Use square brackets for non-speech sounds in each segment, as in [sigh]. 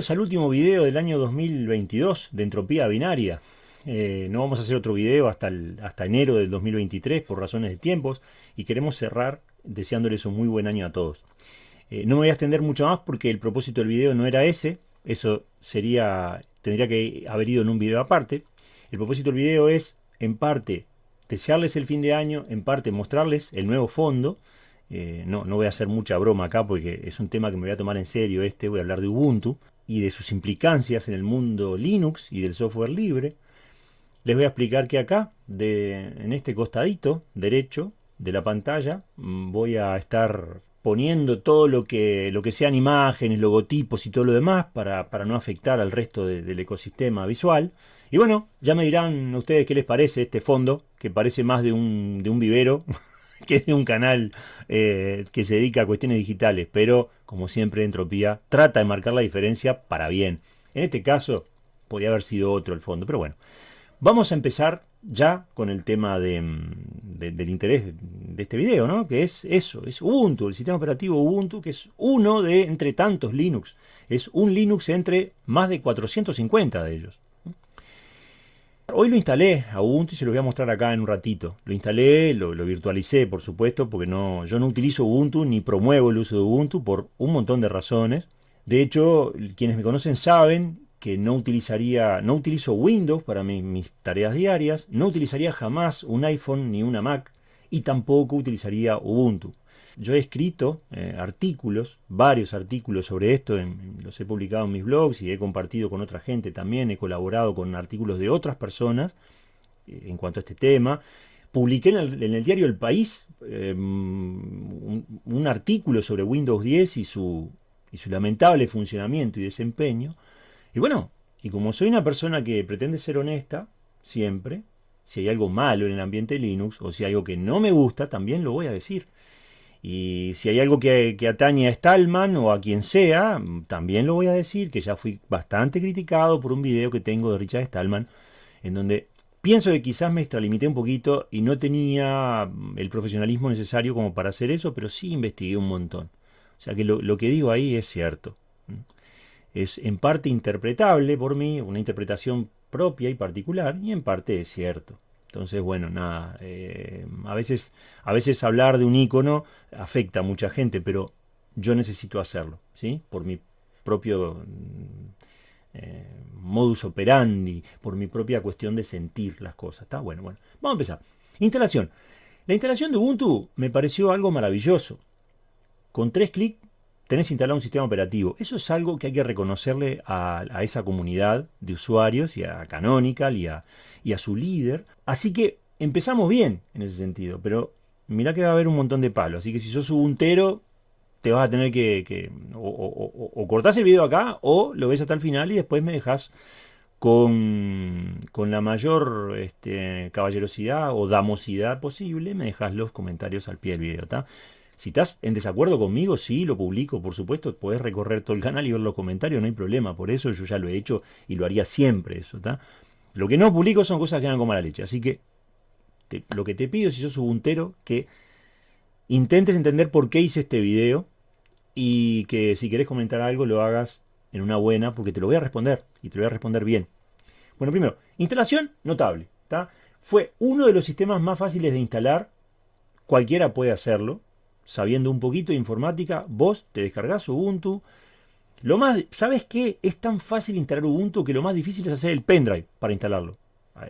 Bienvenidos al último video del año 2022 de Entropía Binaria. Eh, no vamos a hacer otro video hasta, hasta enero del 2023 por razones de tiempos y queremos cerrar deseándoles un muy buen año a todos. Eh, no me voy a extender mucho más porque el propósito del video no era ese, eso sería tendría que haber ido en un video aparte. El propósito del video es, en parte, desearles el fin de año, en parte mostrarles el nuevo fondo, eh, no, no voy a hacer mucha broma acá porque es un tema que me voy a tomar en serio este, voy a hablar de Ubuntu y de sus implicancias en el mundo Linux y del software libre. Les voy a explicar que acá, de, en este costadito derecho de la pantalla, mm, voy a estar poniendo todo lo que, lo que sean imágenes, logotipos y todo lo demás para, para no afectar al resto del ecosistema visual. Y bueno, ya me dirán ustedes qué les parece este fondo, que parece más de un, de un vivero [laughs] que de un canal eh, que se dedica a cuestiones digitales, pero como siempre Entropía trata de marcar la diferencia para bien. En este caso podría haber sido otro el fondo, pero bueno. Vamos a empezar ya con el tema de, del interés de este video, ¿no? que es eso, es Ubuntu, el sistema operativo Ubuntu, que es uno de entre tantos Linux, es un Linux entre más de 450 de ellos. Hoy lo instalé a Ubuntu y se lo voy a mostrar acá en un ratito. Lo instalé, lo, virtualicé, por supuesto, porque no, yo no utilizo Ubuntu ni promuevo el uso de Ubuntu por un montón de razones. De hecho, quienes me conocen saben que no utilizaría, no utilizo Windows para mis tareas diarias, no utilizaría jamás un iPhone ni una Mac y tampoco utilizaría Ubuntu. Yo he escrito eh, artículos, varios artículos sobre esto, los he publicado en mis blogs y he compartido con otra gente también, he colaborado con artículos de otras personas eh, en cuanto a este tema. Publiqué en el, diario El País eh, un, artículo sobre Windows 10 y su, y su lamentable funcionamiento y desempeño. Y bueno, y como soy una persona que pretende ser honesta, siempre, si hay algo malo en el ambiente Linux o si hay algo que no me gusta, también lo voy a decir. Y si hay algo que, atañe a Stallman o a quien sea, también lo voy a decir, que ya fui bastante criticado por un video que tengo de Richard Stallman, en donde pienso que quizás me extralimité un poquito y no tenía el profesionalismo necesario como para hacer eso, pero sí investigué un montón. O sea que lo que digo ahí es cierto. Es en parte interpretable por mí, una interpretación propia y particular, y en parte es cierto. Entonces, bueno, nada, eh, a, veces, a veces hablar de un icono afecta a mucha gente, pero yo necesito hacerlo, ¿sí? Por mi propio mm, eh, modus operandi, por mi propia cuestión de sentir las cosas, ¿está? Bueno, bueno, vamos a empezar. Instalación. La instalación de Ubuntu me pareció algo maravilloso. Con tres clics tenés instalado un sistema operativo. Eso es algo que hay que reconocerle a, esa comunidad de usuarios y a Canonical y a, su líder. Así que empezamos bien en ese sentido, pero mirá que va a haber un montón de palos. Así que si sos ubuntero, te vas a tener que, o, cortás el video acá o lo ves hasta el final y después me dejas con, con, la mayor este, caballerosidad o damosidad posible, me dejas los comentarios al pie del video. ¿está? Si estás en desacuerdo conmigo, sí, lo publico, por supuesto, puedes recorrer todo el canal y ver los comentarios, no hay problema, por eso yo ya lo he hecho y lo haría siempre eso, ¿está? Lo que no publico son cosas que dan como la leche, así que lo que te pido si sos ubuntero, que intentes entender por qué hice este video y que si querés comentar algo lo hagas en una buena, porque te lo voy a responder y te lo voy a responder bien. Bueno, primero, instalación notable, ¿está? Fue uno de los sistemas más fáciles de instalar, cualquiera puede hacerlo, sabiendo un poquito de informática, vos te descargás Ubuntu. Lo más, ¿Sabes qué? Es tan fácil instalar Ubuntu que lo más difícil es hacer el pendrive para instalarlo.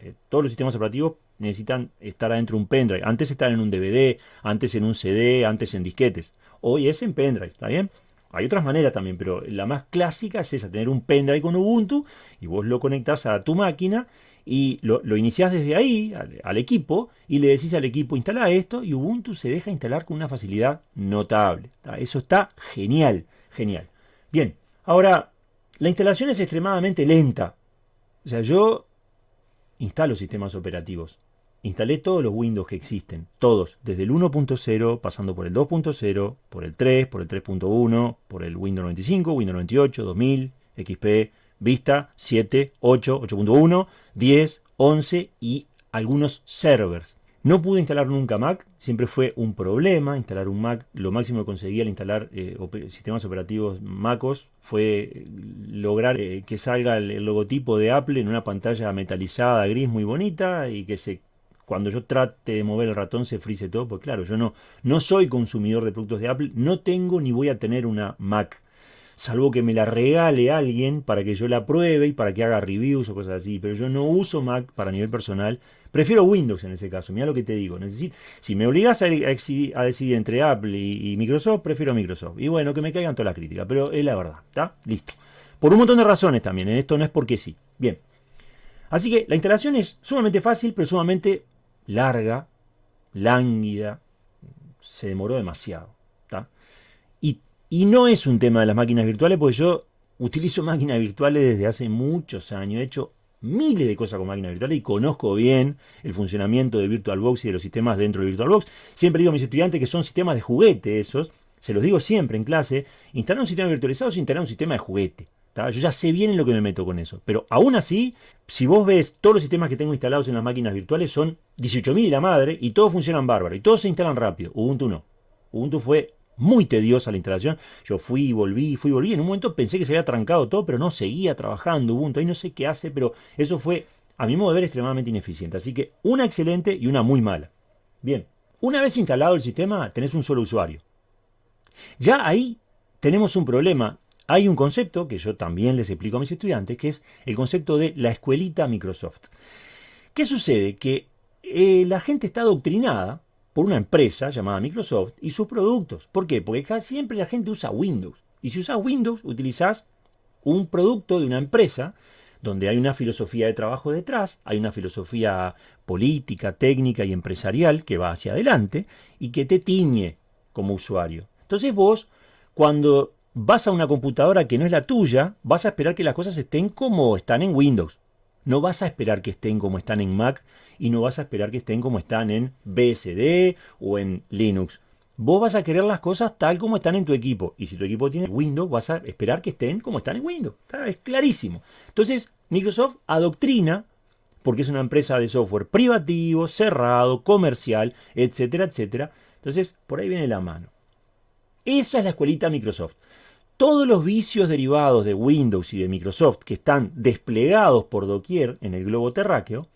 Eh, todos los sistemas operativos necesitan estar adentro de un pendrive. Antes estaban en un DVD, antes en un CD, antes en disquetes. Hoy es en pendrive, ¿está bien? Hay otras maneras también, pero la más clásica es esa, tener un pendrive con Ubuntu y vos lo conectás a tu máquina y lo, lo iniciás desde ahí al, equipo y le decís al equipo instala esto y Ubuntu se deja instalar con una facilidad notable. Eso está genial, genial. Bien, ahora la instalación es extremadamente lenta. O sea, yo instalo sistemas operativos. Instalé todos los Windows que existen, todos, desde el 1.0, pasando por el 2.0, por el 3, por el 3.1, por el Windows 95, Windows 98, 2000, XP, Vista, 7, 8, 8.1, 10, 11 y algunos servers. No pude instalar nunca Mac, siempre fue un problema instalar un Mac. Lo máximo que conseguí al instalar eh, sistemas operativos MacOS fue eh, lograr eh, que salga el, logotipo de Apple en una pantalla metalizada gris muy bonita y que se cuando yo trate de mover el ratón se frise todo, pues claro, yo no, no soy consumidor de productos de Apple, no tengo ni voy a tener una Mac salvo que me la regale alguien para que yo la pruebe y para que haga reviews o cosas así. Pero yo no uso Mac para nivel personal. Prefiero Windows en ese caso. Mira lo que te digo. Necesito, si me obligas a, decidir entre Apple y, Microsoft, prefiero Microsoft. Y bueno, que me caigan todas las críticas. Pero es la verdad. ¿Está? Listo. Por un montón de razones también. En esto no es porque sí. Bien. Así que la instalación es sumamente fácil, pero sumamente larga, lánguida. Se demoró demasiado. ¿está? Y y no es un tema de las máquinas virtuales, porque yo utilizo máquinas virtuales desde hace muchos años. He hecho miles de cosas con máquinas virtuales y conozco bien el funcionamiento de VirtualBox y de los sistemas dentro de VirtualBox. Siempre digo a mis estudiantes que son sistemas de juguete esos. Se los digo siempre en clase. Instalar un sistema virtualizado es instalar un sistema de juguete. Yo ya sé bien en lo que me meto con eso. Pero aún así, si vos ves todos los sistemas que tengo instalados en las máquinas virtuales, son 18.000 y la madre, y todos funcionan bárbaro, y todos se instalan rápido. Ubuntu no. Ubuntu fue muy tediosa la instalación. Yo fui y volví, fui y volví. En un momento pensé que se había trancado todo, pero no, seguía trabajando Ubuntu. Ahí no sé qué hace, pero eso fue, a mi modo de ver, extremadamente ineficiente. Así que una excelente y una muy mala. Bien, una vez instalado el sistema, tenés un solo usuario. Ya ahí tenemos un problema. Hay un concepto que yo también les explico a mis estudiantes, que es el concepto de la escuelita Microsoft. ¿Qué sucede? Que eh, la gente está adoctrinada por una empresa llamada Microsoft y sus productos. ¿Por qué? Porque casi siempre la gente usa Windows. Y si usas Windows, utilizas un producto de una empresa donde hay una filosofía de trabajo detrás, hay una filosofía política, técnica y empresarial que va hacia adelante y que te tiñe como usuario. Entonces vos, cuando vas a una computadora que no es la tuya, vas a esperar que las cosas estén como están en Windows. No vas a esperar que estén como están en Mac y no vas a esperar que estén como están en BSD o en Linux. Vos vas a querer las cosas tal como están en tu equipo. Y si tu equipo tiene Windows, vas a esperar que estén como están en Windows. Es clarísimo. Entonces, Microsoft adoctrina, porque es una empresa de software privativo, cerrado, comercial, etcétera, etcétera. Entonces, por ahí viene la mano. Esa es la escuelita Microsoft todos los vicios derivados de Windows y de Microsoft que están desplegados por doquier en el globo terráqueo,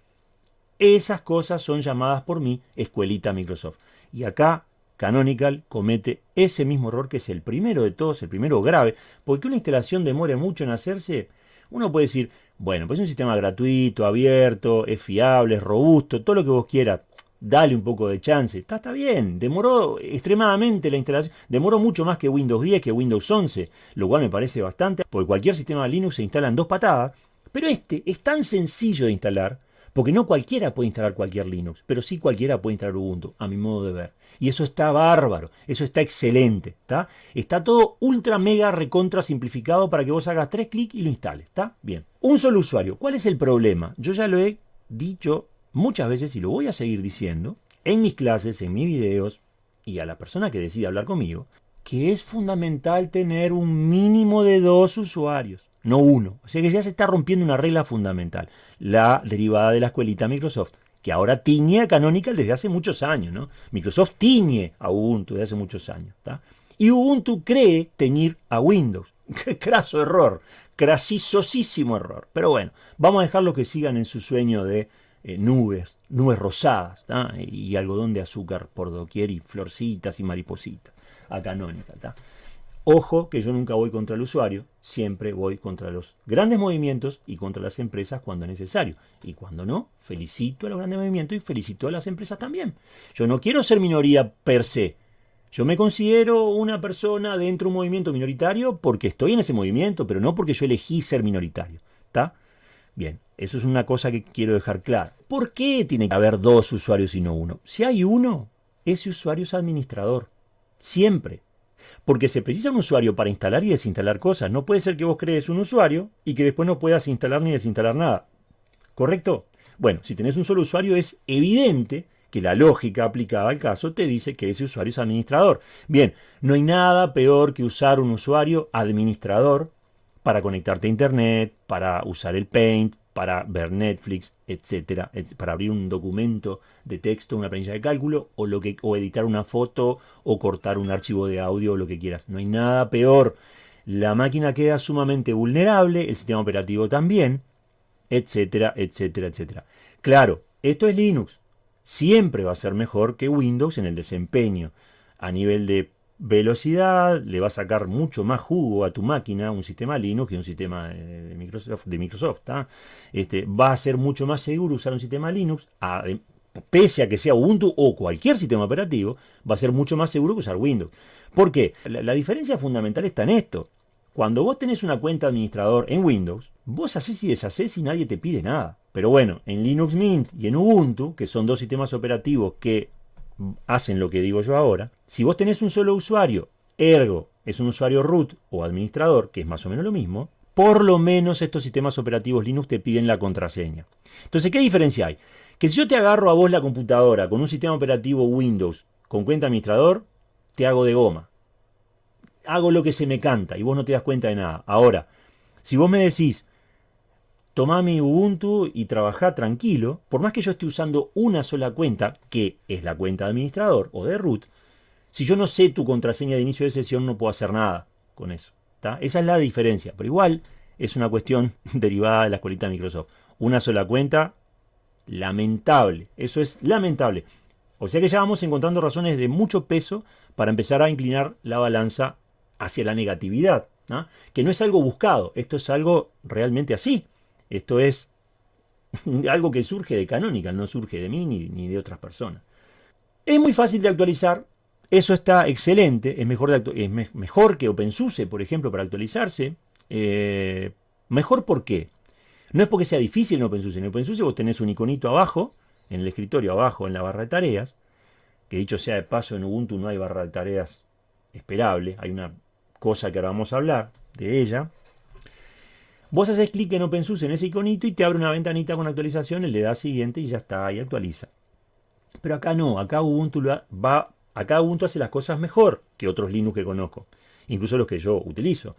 esas cosas son llamadas por mí escuelita Microsoft. Y acá Canonical comete ese mismo error que es el primero de todos, el primero grave, porque una instalación demore mucho en hacerse. Uno puede decir, bueno, pues es un sistema gratuito, abierto, es fiable, es robusto, todo lo que vos quieras dale un poco de chance. Está, está bien, demoró extremadamente la instalación, demoró mucho más que Windows 10, que Windows 11, lo cual me parece bastante, porque cualquier sistema Linux se instala en dos patadas, pero este es tan sencillo de instalar, porque no cualquiera puede instalar cualquier Linux, pero sí cualquiera puede instalar Ubuntu, a mi modo de ver. Y eso está bárbaro, eso está excelente, ¿está? Está todo ultra mega recontra simplificado para que vos hagas tres clics y lo instales, ¿está? Bien. Un solo usuario, ¿cuál es el problema? Yo ya lo he dicho muchas veces, y lo voy a seguir diciendo, en mis clases, en mis videos, y a la persona que decide hablar conmigo, que es fundamental tener un mínimo de dos usuarios, no uno. O sea que ya se está rompiendo una regla fundamental, la derivada de la escuelita Microsoft, que ahora tiñe a Canonical desde hace muchos años, ¿no? Microsoft tiñe a Ubuntu desde hace muchos años, Y Ubuntu cree teñir a Windows. Qué [laughs] craso error, crasisosísimo error. Pero bueno, vamos a dejarlo que sigan en su sueño de eh, nubes, nubes rosadas, y algodón de azúcar por doquier, y florcitas y maripositas, a canónica. Ojo que yo nunca voy contra el usuario, siempre voy contra los grandes movimientos y contra las empresas cuando es necesario. Y cuando no, felicito a los grandes movimientos y felicito a las empresas también. Yo no quiero ser minoría per se. Yo me considero una persona dentro de un movimiento minoritario porque estoy en ese movimiento, pero no porque yo elegí ser minoritario. ¿Está? Bien, eso es una cosa que quiero dejar claro. ¿Por qué tiene que haber dos usuarios y no uno? Si hay uno, ese usuario es administrador. Siempre. Porque se precisa un usuario para instalar y desinstalar cosas. No puede ser que vos crees un usuario y que después no puedas instalar ni desinstalar nada. ¿Correcto? Bueno, si tenés un solo usuario es evidente que la lógica aplicada al caso te dice que ese usuario es administrador. Bien, no hay nada peor que usar un usuario administrador para conectarte a internet, para usar el Paint, para ver Netflix, etcétera, para abrir un documento de texto, una planilla de cálculo, o, lo que, o editar una foto, o cortar un archivo de audio, o lo que quieras. No hay nada peor. La máquina queda sumamente vulnerable, el sistema operativo también, etcétera, etcétera, etcétera. Claro, esto es Linux. Siempre va a ser mejor que Windows en el desempeño. A nivel de velocidad, le va a sacar mucho más jugo a tu máquina, un sistema Linux que un sistema de Microsoft. De Microsoft este, va a ser mucho más seguro usar un sistema Linux, pese a que sea Ubuntu o cualquier sistema operativo, va a ser mucho más seguro que usar Windows. ¿Por qué? La, diferencia fundamental está en esto. Cuando vos tenés una cuenta administrador en Windows, vos haces y deshaces y nadie te pide nada. Pero bueno, en Linux Mint y en Ubuntu, que son dos sistemas operativos que hacen lo que digo yo ahora, si vos tenés un solo usuario, ergo es un usuario root o administrador, que es más o menos lo mismo, por lo menos estos sistemas operativos Linux te piden la contraseña. Entonces, ¿qué diferencia hay? Que si yo te agarro a vos la computadora con un sistema operativo Windows con cuenta administrador, te hago de goma. Hago lo que se me canta y vos no te das cuenta de nada. Ahora, si vos me decís, Toma mi Ubuntu y trabaja tranquilo, por más que yo esté usando una sola cuenta, que es la cuenta de administrador o de root, si yo no sé tu contraseña de inicio de sesión no puedo hacer nada con eso. Esa es la diferencia, pero igual es una cuestión [laughs] derivada de la escuelita de Microsoft. Una sola cuenta, lamentable, eso es lamentable. O sea que ya vamos encontrando razones de mucho peso para empezar a inclinar la balanza hacia la negatividad, que no es algo buscado, esto es algo realmente así. Esto es [laughs] algo que surge de Canonical, no surge de mí ni, de otras personas. Es muy fácil de actualizar, eso está excelente, es mejor, es mejor que OpenSUSE, por ejemplo, para actualizarse. Eh, mejor por qué? No es porque sea difícil en OpenSUSE. En OpenSUSE vos tenés un iconito abajo, en el escritorio abajo, en la barra de tareas, que dicho sea de paso, en Ubuntu no hay barra de tareas esperable, hay una cosa que ahora vamos a hablar de ella, Vos haces clic en OpenSUSE en ese iconito y te abre una ventanita con actualizaciones, le das siguiente y ya está, y actualiza. Pero acá no, acá Ubuntu, va, acá Ubuntu hace las cosas mejor que otros Linux que conozco, incluso los que yo utilizo.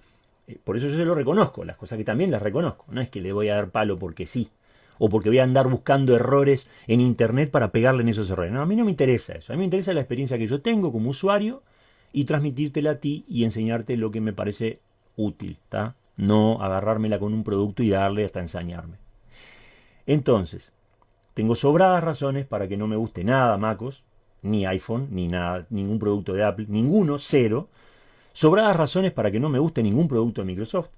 Eh, por eso yo se lo reconozco, las cosas que también las reconozco. No es que le voy a dar palo porque sí, o porque voy a andar buscando errores en internet para pegarle en esos errores. No, a mí no me interesa eso. A mí me interesa la experiencia que yo tengo como usuario y transmitírtela a ti y enseñarte lo que me parece útil. ¿está? No agarrármela con un producto y darle hasta ensañarme. Entonces, tengo sobradas razones para que no me guste nada MacOS, ni iPhone, ni nada, ningún producto de Apple, ninguno, cero. Sobradas razones para que no me guste ningún producto de Microsoft,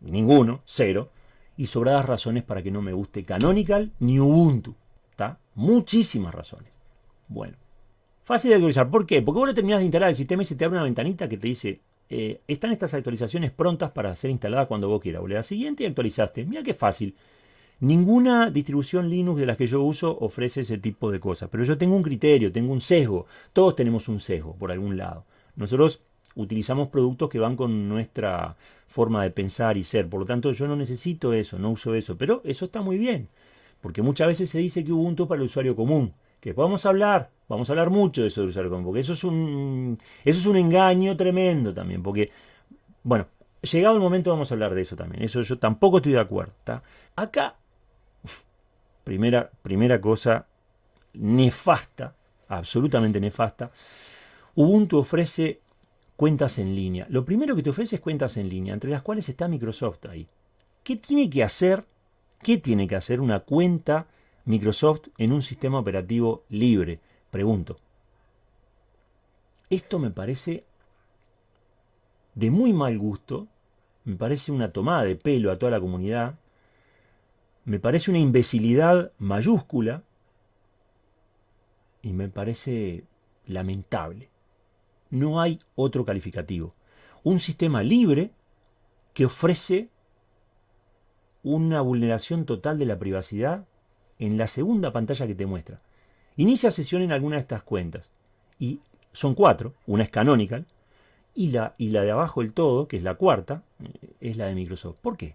ninguno, cero. Y sobradas razones para que no me guste Canonical ni Ubuntu. ¿Está? Muchísimas razones. Bueno, fácil de actualizar. ¿Por qué? Porque vos lo terminás de instalar el sistema y se te abre una ventanita que te dice eh, están estas actualizaciones prontas para ser instaladas cuando vos quieras. O siguiente y actualizaste. Mira qué fácil. Ninguna distribución Linux de las que yo uso ofrece ese tipo de cosas. Pero yo tengo un criterio, tengo un sesgo. Todos tenemos un sesgo por algún lado. Nosotros utilizamos productos que van con nuestra forma de pensar y ser. Por lo tanto, yo no necesito eso, no uso eso. Pero eso está muy bien. Porque muchas veces se dice que Ubuntu es para el usuario común que podemos hablar, vamos a hablar mucho de eso de usar porque eso es un, eso es un engaño tremendo también, porque, bueno, llegado el momento vamos a hablar de eso también, eso yo tampoco estoy de acuerdo, Acá, primera, primera cosa nefasta, absolutamente nefasta, Ubuntu ofrece cuentas en línea. Lo primero que te ofrece es cuentas en línea, entre las cuales está Microsoft ahí. ¿Qué tiene que hacer? ¿Qué tiene que hacer una cuenta Microsoft en un sistema operativo libre? Pregunto. Esto me parece de muy mal gusto, me parece una tomada de pelo a toda la comunidad, me parece una imbecilidad mayúscula y me parece lamentable. No hay otro calificativo. Un sistema libre que ofrece una vulneración total de la privacidad en la segunda pantalla que te muestra. Inicia sesión en alguna de estas cuentas. Y son cuatro, una es canonical, y la, y la de abajo del todo, que es la cuarta, eh, es la de Microsoft. ¿Por qué?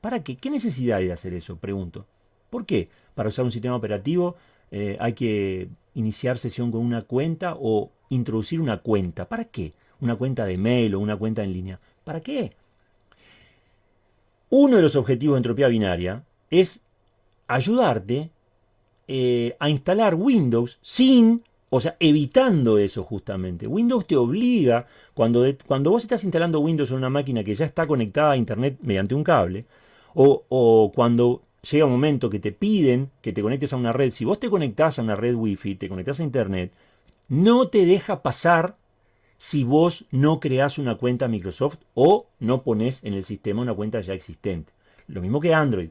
¿Para qué? ¿Qué necesidad hay de hacer eso? Pregunto. ¿Por qué? Para usar un sistema operativo eh, hay que iniciar sesión con una cuenta o introducir una cuenta. ¿Para qué? Una cuenta de mail o una cuenta en línea. ¿Para qué? Uno de los objetivos de entropía binaria es ayudarte eh, a instalar Windows sin, o sea, evitando eso justamente. Windows te obliga, cuando, cuando vos estás instalando Windows en una máquina que ya está conectada a Internet mediante un cable, o, o cuando llega un momento que te piden que te conectes a una red, si vos te conectás a una red Wi-Fi, te conectás a Internet, no te deja pasar si vos no creás una cuenta Microsoft o no pones en el sistema una cuenta ya existente. Lo mismo que Android.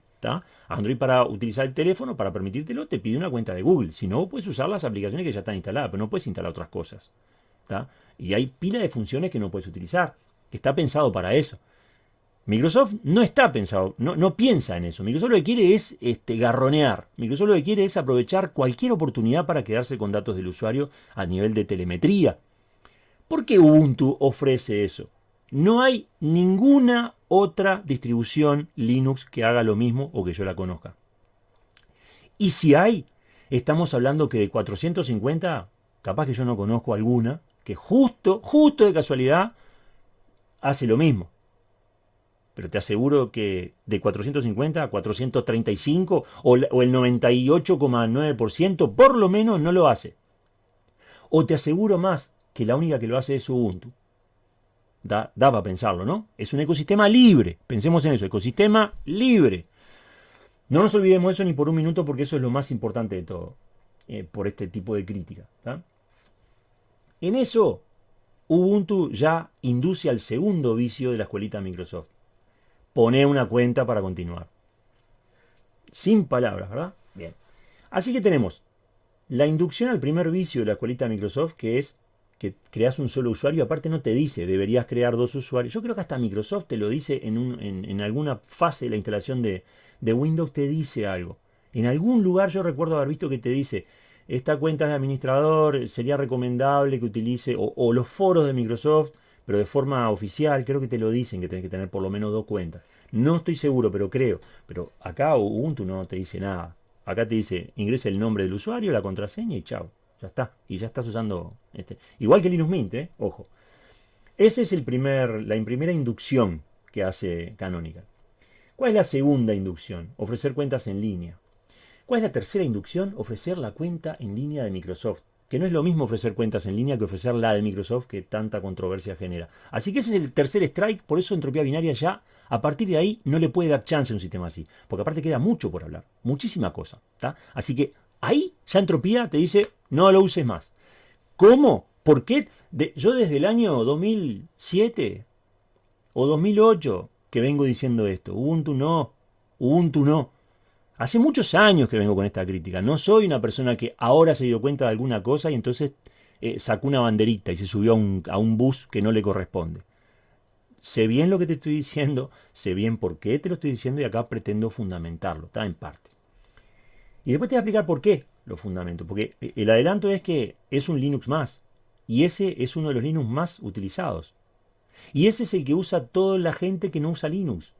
Android para utilizar el teléfono, para permitírtelo, te pide una cuenta de Google. Si no, puedes usar las aplicaciones que ya están instaladas, pero no puedes instalar otras cosas. Y hay pila de funciones que no puedes utilizar, que está pensado para eso. Microsoft no está pensado, no, no, piensa en eso. Microsoft lo que quiere es este, garronear. Microsoft lo que quiere es aprovechar cualquier oportunidad para quedarse con datos del usuario a nivel de telemetría. ¿Por qué Ubuntu ofrece eso? No hay ninguna otra distribución Linux que haga lo mismo o que yo la conozca. Y si hay, estamos hablando que de 450, capaz que yo no conozco alguna, que justo, justo de casualidad, hace lo mismo. Pero te aseguro que de 450 a 435 o, el 98,9% por lo menos no lo hace. O te aseguro más que la única que lo hace es Ubuntu. Da, para pensarlo, ¿no? Es un ecosistema libre. Pensemos en eso, ecosistema libre. No nos olvidemos eso ni por un minuto porque eso es lo más importante de todo, eh, por este tipo de crítica. En eso, Ubuntu ya induce al segundo vicio de la escuelita Microsoft. Pone una cuenta para continuar. Sin palabras, ¿verdad? Bien. Así que tenemos la inducción al primer vicio de la escuelita Microsoft, que es que creas un solo usuario, aparte no te dice, deberías crear dos usuarios. Yo creo que hasta Microsoft te lo dice en, en, alguna fase de la instalación de, Windows, te dice algo. En algún lugar yo recuerdo haber visto que te dice, esta cuenta de administrador sería recomendable que utilice, o, los foros de Microsoft, pero de forma oficial, creo que te lo dicen que tienes que tener por lo menos dos cuentas. No estoy seguro, pero creo. Pero acá Ubuntu no te dice nada. Acá te dice, ingresa el nombre del usuario, la contraseña y chao. Ya está. Y ya estás usando este. Igual que Linux Mint, ¿eh? ojo. Esa es el primer, la primera inducción que hace Canonical. ¿Cuál es la segunda inducción? Ofrecer cuentas en línea. ¿Cuál es la tercera inducción? Ofrecer la cuenta en línea de Microsoft. Que no es lo mismo ofrecer cuentas en línea que ofrecer la de Microsoft que tanta controversia genera. Así que ese es el tercer strike, por eso entropía binaria ya, a partir de ahí, no le puede dar chance a un sistema así. Porque aparte queda mucho por hablar, muchísima cosa. Así que ahí ya entropía te dice, no lo uses más. ¿Cómo? ¿Por qué? yo desde el año 2007 o 2008 que vengo diciendo esto. Ubuntu no, Ubuntu no. Hace muchos años que vengo con esta crítica. No soy una persona que ahora se dio cuenta de alguna cosa y entonces eh, sacó una banderita y se subió a un, a un bus que no le corresponde. Sé bien lo que te estoy diciendo, sé bien por qué te lo estoy diciendo y acá pretendo fundamentarlo, está en parte. Y después te voy a explicar por qué lo fundamento. Porque el adelanto es que es un Linux más. Y ese es uno de los Linux más utilizados. Y ese es el que usa toda la gente que no usa Linux.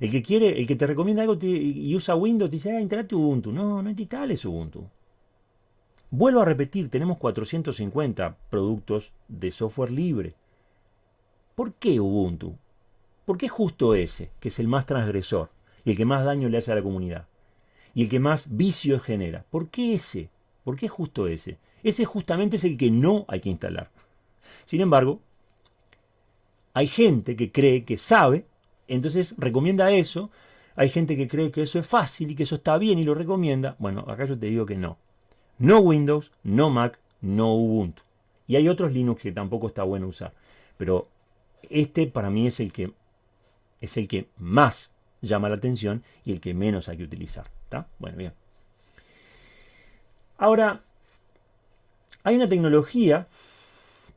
El que quiere, el que te recomienda algo y usa Windows, dice, ah, instalate Ubuntu. No, no instales Ubuntu. Vuelvo a repetir, tenemos 450 productos de software libre. ¿Por qué Ubuntu? ¿Por qué justo ese, que es el más transgresor y el que más daño le hace a la comunidad? Y el que más vicios genera. ¿Por qué ese? ¿Por qué justo ese? Ese justamente es el que no hay que instalar. Sin embargo, hay gente que cree que sabe, entonces recomienda eso. Hay gente que cree que eso es fácil y que eso está bien y lo recomienda. Bueno, acá yo te digo que no. No Windows, no Mac, no Ubuntu. Y hay otros Linux que tampoco está bueno usar. Pero este para mí es el que es el que más llama la atención y el que menos hay que utilizar. Bueno, bien. Ahora, hay una tecnología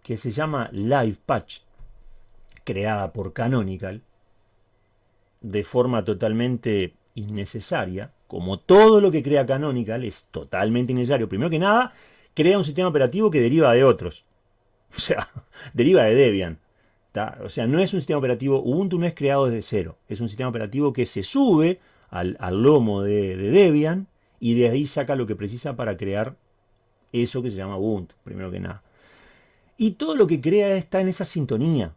que se llama Live Patch, creada por Canonical, de forma totalmente innecesaria, como todo lo que crea Canonical es totalmente innecesario. Primero que nada, crea un sistema operativo que deriva de otros. [laughs] O sea, deriva de Debian. O sea, no es un sistema operativo, Ubuntu no es creado desde cero. Es un sistema operativo que se sube al, lomo de, Debian y de ahí saca lo que precisa para crear eso que se llama Ubuntu, primero que nada. Y todo lo que crea está en esa sintonía.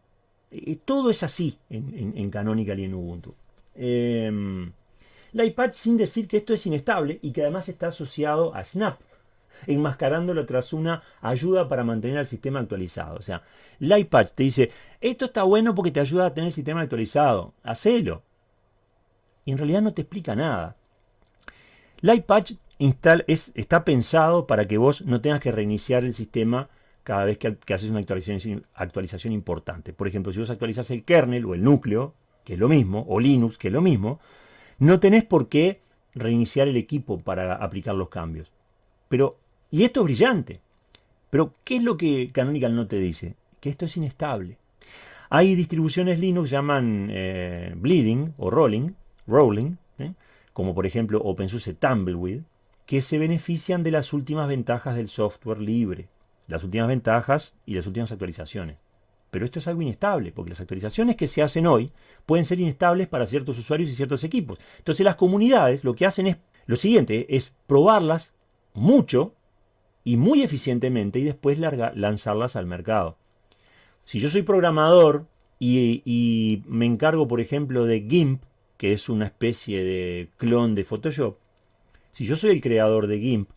todo es así en, Canonical y en Ubuntu. Em, LightPatch sin decir que esto es inestable y que además está asociado a Snap, enmascarándolo tras una ayuda para mantener el sistema actualizado. O sea, LightPatch te dice, esto está bueno porque te ayuda a tener el sistema actualizado, hacelo. Y en realidad no te explica nada. Lightpatch es, está pensado para que vos no tengas que reiniciar el sistema cada vez que, haces una actualización, actualización, importante. Por ejemplo, si vos actualizás el kernel o el núcleo, que es lo mismo, o Linux, que es lo mismo, no tenés por qué reiniciar el equipo para aplicar los cambios. Pero, y esto es brillante. Pero, ¿qué es lo que Canonical no te dice? Que esto es inestable. Hay distribuciones Linux llaman eh, Bleeding o Rolling, Rolling, ¿eh? como por ejemplo OpenSUSE Tumbleweed, que se benefician de las últimas ventajas del software libre, las últimas ventajas y las últimas actualizaciones. Pero esto es algo inestable, porque las actualizaciones que se hacen hoy pueden ser inestables para ciertos usuarios y ciertos equipos. Entonces las comunidades lo que hacen es lo siguiente, es probarlas mucho y muy eficientemente y después lanzarlas al mercado. Si yo soy programador y, y me encargo, por ejemplo, de GIMP, que es una especie de clon de Photoshop, si yo soy el creador de GIMP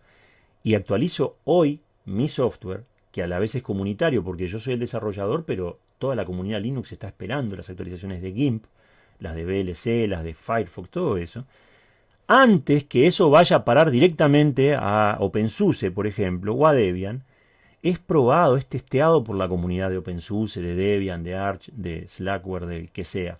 y actualizo hoy mi software, que a la vez es comunitario porque yo soy el desarrollador, pero toda la comunidad Linux está esperando las actualizaciones de GIMP, las de VLC, las de Firefox, todo eso, antes que eso vaya a parar directamente a OpenSUSE, por ejemplo, o a Debian, es probado, es testeado por la comunidad de OpenSUSE, de Debian, de Arch, de Slackware, del que sea.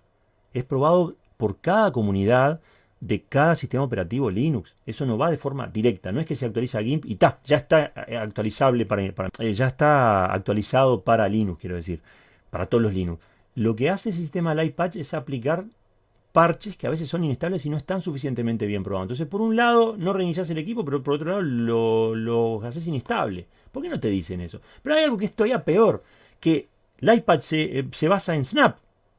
Es probado por cada comunidad de cada sistema operativo Linux. Eso no va de forma directa. No es que se actualiza GIMP y ta, ya está eh, actualizable para, eh, ya está actualizado para Linux, quiero decir, para todos los Linux. Lo que hace ese sistema Lightpatch es aplicar parches que a veces son inestables y no están suficientemente bien probados. Entonces, por un lado, no reinicias el equipo, pero por otro lado, lo, haces inestable. ¿Por qué no te dicen eso? Pero hay algo que es todavía peor, que Lightpatch se, eh, se basa en Snap.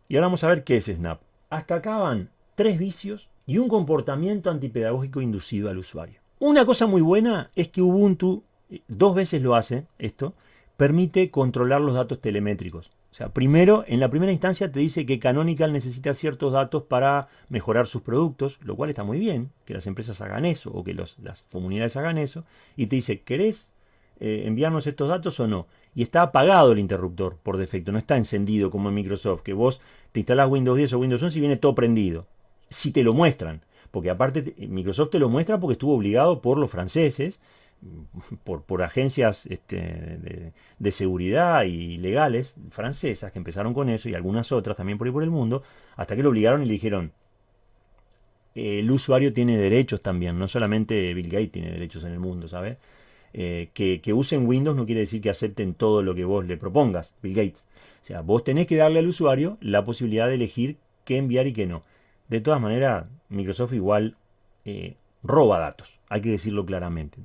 Y ahora vamos a ver qué es Snap. Hasta acá van tres vicios y un comportamiento antipedagógico inducido al usuario. Una cosa muy buena es que Ubuntu, eh, dos veces lo hace esto, permite controlar los datos telemétricos. O sea, primero, en la primera instancia te dice que Canonical necesita ciertos datos para mejorar sus productos, lo cual está muy bien, que las empresas hagan eso o que las comunidades hagan eso, y te dice, ¿querés eh, enviarnos estos datos o no? Y está apagado el interruptor por defecto, no está encendido como en Microsoft, que vos te instalás Windows 10 o Windows 11 y viene todo prendido si te lo muestran. Porque aparte Microsoft te lo muestra porque estuvo obligado por los franceses, por, por agencias este, de, seguridad y legales francesas que empezaron con eso y algunas otras también por ahí por el mundo, hasta que lo obligaron y le dijeron, el usuario tiene derechos también, no solamente Bill Gates tiene derechos en el mundo, ¿sabes? Eh, que, que, usen Windows no quiere decir que acepten todo lo que vos le propongas, Bill Gates. O sea, vos tenés que darle al usuario la posibilidad de elegir qué enviar y qué no. De todas maneras, Microsoft igual eh, roba datos, hay que decirlo claramente.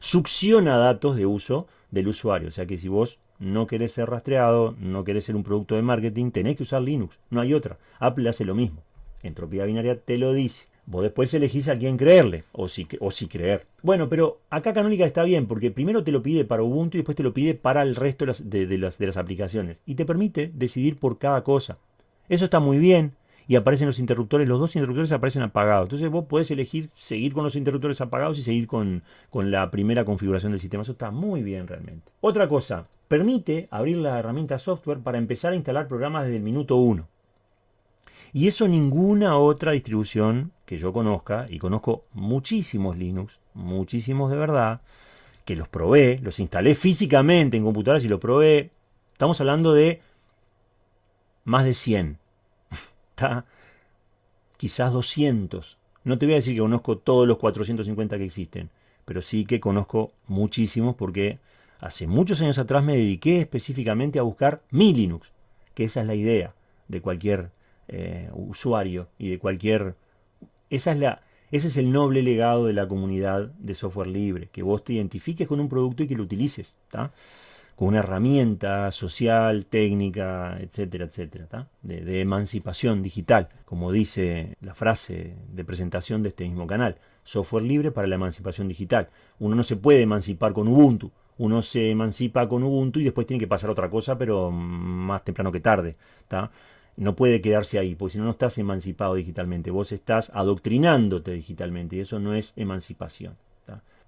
Succiona datos de uso del usuario. O sea que si vos no querés ser rastreado, no querés ser un producto de marketing, tenés que usar Linux, no hay otra. Apple hace lo mismo. Entropía binaria te lo dice. Vos después elegís a quién creerle o si, o si creer. Bueno, pero acá Canónica está bien porque primero te lo pide para Ubuntu y después te lo pide para el resto de las, de las aplicaciones. Y te permite decidir por cada cosa. Eso está muy bien y aparecen los interruptores, los dos interruptores aparecen apagados. Entonces vos podés elegir seguir con los interruptores apagados y seguir con, con la primera configuración del sistema. Eso está muy bien realmente. Otra cosa, permite abrir la herramienta software para empezar a instalar programas desde el minuto 1. Y eso ninguna otra distribución que yo conozca, y conozco muchísimos Linux, muchísimos de verdad, que los probé, los instalé físicamente en computadoras y los probé. Estamos hablando de más de 100 está quizás 200. No te voy a decir que conozco todos los 450 que existen, pero sí que conozco muchísimos porque hace muchos años atrás me dediqué específicamente a buscar mi Linux, que esa es la idea de cualquier eh, usuario y de cualquier... Esa es la, ese es el noble legado de la comunidad de software libre, que vos te identifiques con un producto y que lo utilices. Con una herramienta social, técnica, etcétera, etcétera, de, emancipación digital, como dice la frase de presentación de este mismo canal, software libre para la emancipación digital. Uno no se puede emancipar con Ubuntu, uno se emancipa con Ubuntu y después tiene que pasar otra cosa, pero más temprano que tarde. no puede quedarse ahí, porque si no, no estás emancipado digitalmente, vos estás adoctrinándote digitalmente y eso no es emancipación.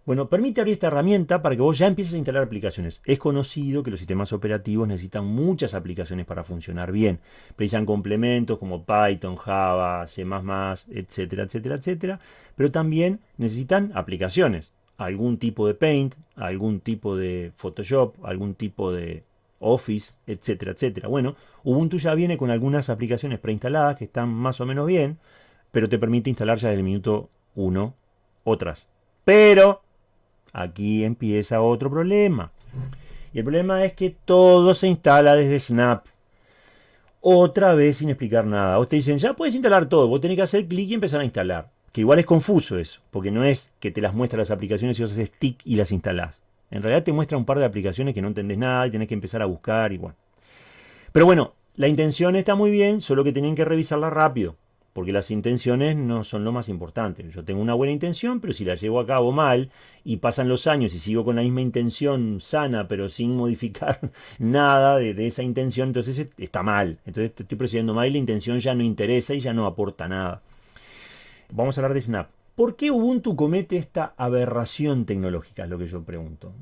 Bueno, permite abrir esta herramienta para que vos ya empieces a instalar aplicaciones. Es conocido que los sistemas operativos necesitan muchas aplicaciones para funcionar bien. Precisan complementos como Python, Java, C++, etcétera, etcétera, etcétera. Pero también necesitan aplicaciones. Algún tipo de Paint, algún tipo de Photoshop, algún tipo de Office, etcétera, etcétera. Bueno, Ubuntu ya viene con algunas aplicaciones preinstaladas que están más o menos bien, pero te permite instalar ya desde el minuto 1 otras. Pero Aquí empieza otro problema. Y el problema es que todo se instala desde Snap. Otra vez sin explicar nada. Vos te dicen, ya puedes instalar todo. Vos tenés que hacer clic y empezar a instalar. Que igual es confuso eso. Porque no es que te las muestra las aplicaciones y vos haces stick y las instalás. En realidad te muestra un par de aplicaciones que no entendés nada y tenés que empezar a buscar y. Pero bueno, la intención está muy bien, solo que tienen que revisarla rápido porque las intenciones no son lo más importante. Yo tengo una buena intención, pero si la llevo a cabo mal y pasan los años y sigo con la misma intención sana, pero sin modificar [laughs] nada de, esa intención, entonces está mal. Entonces estoy procediendo mal y la intención ya no interesa y ya no aporta nada. Vamos a hablar de Snap. ¿Por qué Ubuntu comete esta aberración tecnológica? Es lo que yo pregunto.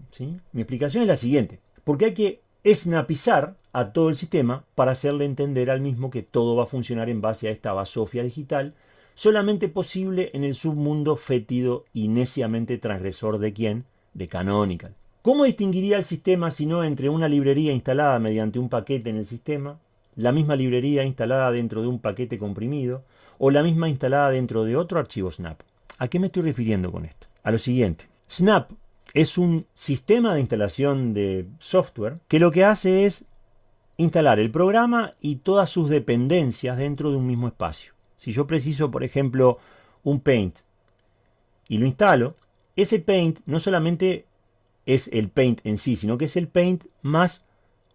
Mi explicación es la siguiente. Porque hay que snapizar a todo el sistema para hacerle entender al mismo que todo va a funcionar en base a esta basofia digital, solamente posible en el submundo fétido y neciamente transgresor de quién? De Canonical. ¿Cómo distinguiría el sistema si no entre una librería instalada mediante un paquete en el sistema, la misma librería instalada dentro de un paquete comprimido, o la misma instalada dentro de otro archivo Snap? ¿A qué me estoy refiriendo con esto? A lo siguiente. Snap es un sistema de instalación de software que lo que hace es instalar el programa y todas sus dependencias dentro de un mismo espacio. Si yo preciso, por ejemplo, un Paint y lo instalo, ese Paint no solamente es el Paint en sí, sino que es el Paint más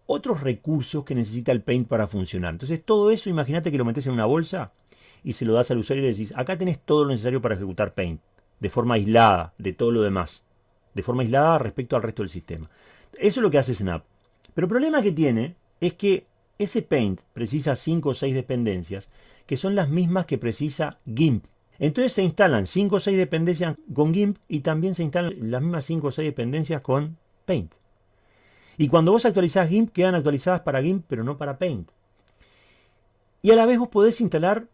otros recursos que necesita el Paint para funcionar. Entonces todo eso, imagínate que lo metes en una bolsa y se lo das al usuario y le decís, acá tenés todo lo necesario para ejecutar Paint, de forma aislada de todo lo demás de forma aislada respecto al resto del sistema. Eso es lo que hace Snap. Pero el problema que tiene es que ese Paint precisa 5 o 6 dependencias que son las mismas que precisa GIMP. Entonces se instalan 5 o 6 dependencias con GIMP y también se instalan las mismas 5 o 6 dependencias con Paint. Y cuando vos actualizás GIMP, quedan actualizadas para GIMP, pero no para Paint. Y a la vez vos podés instalar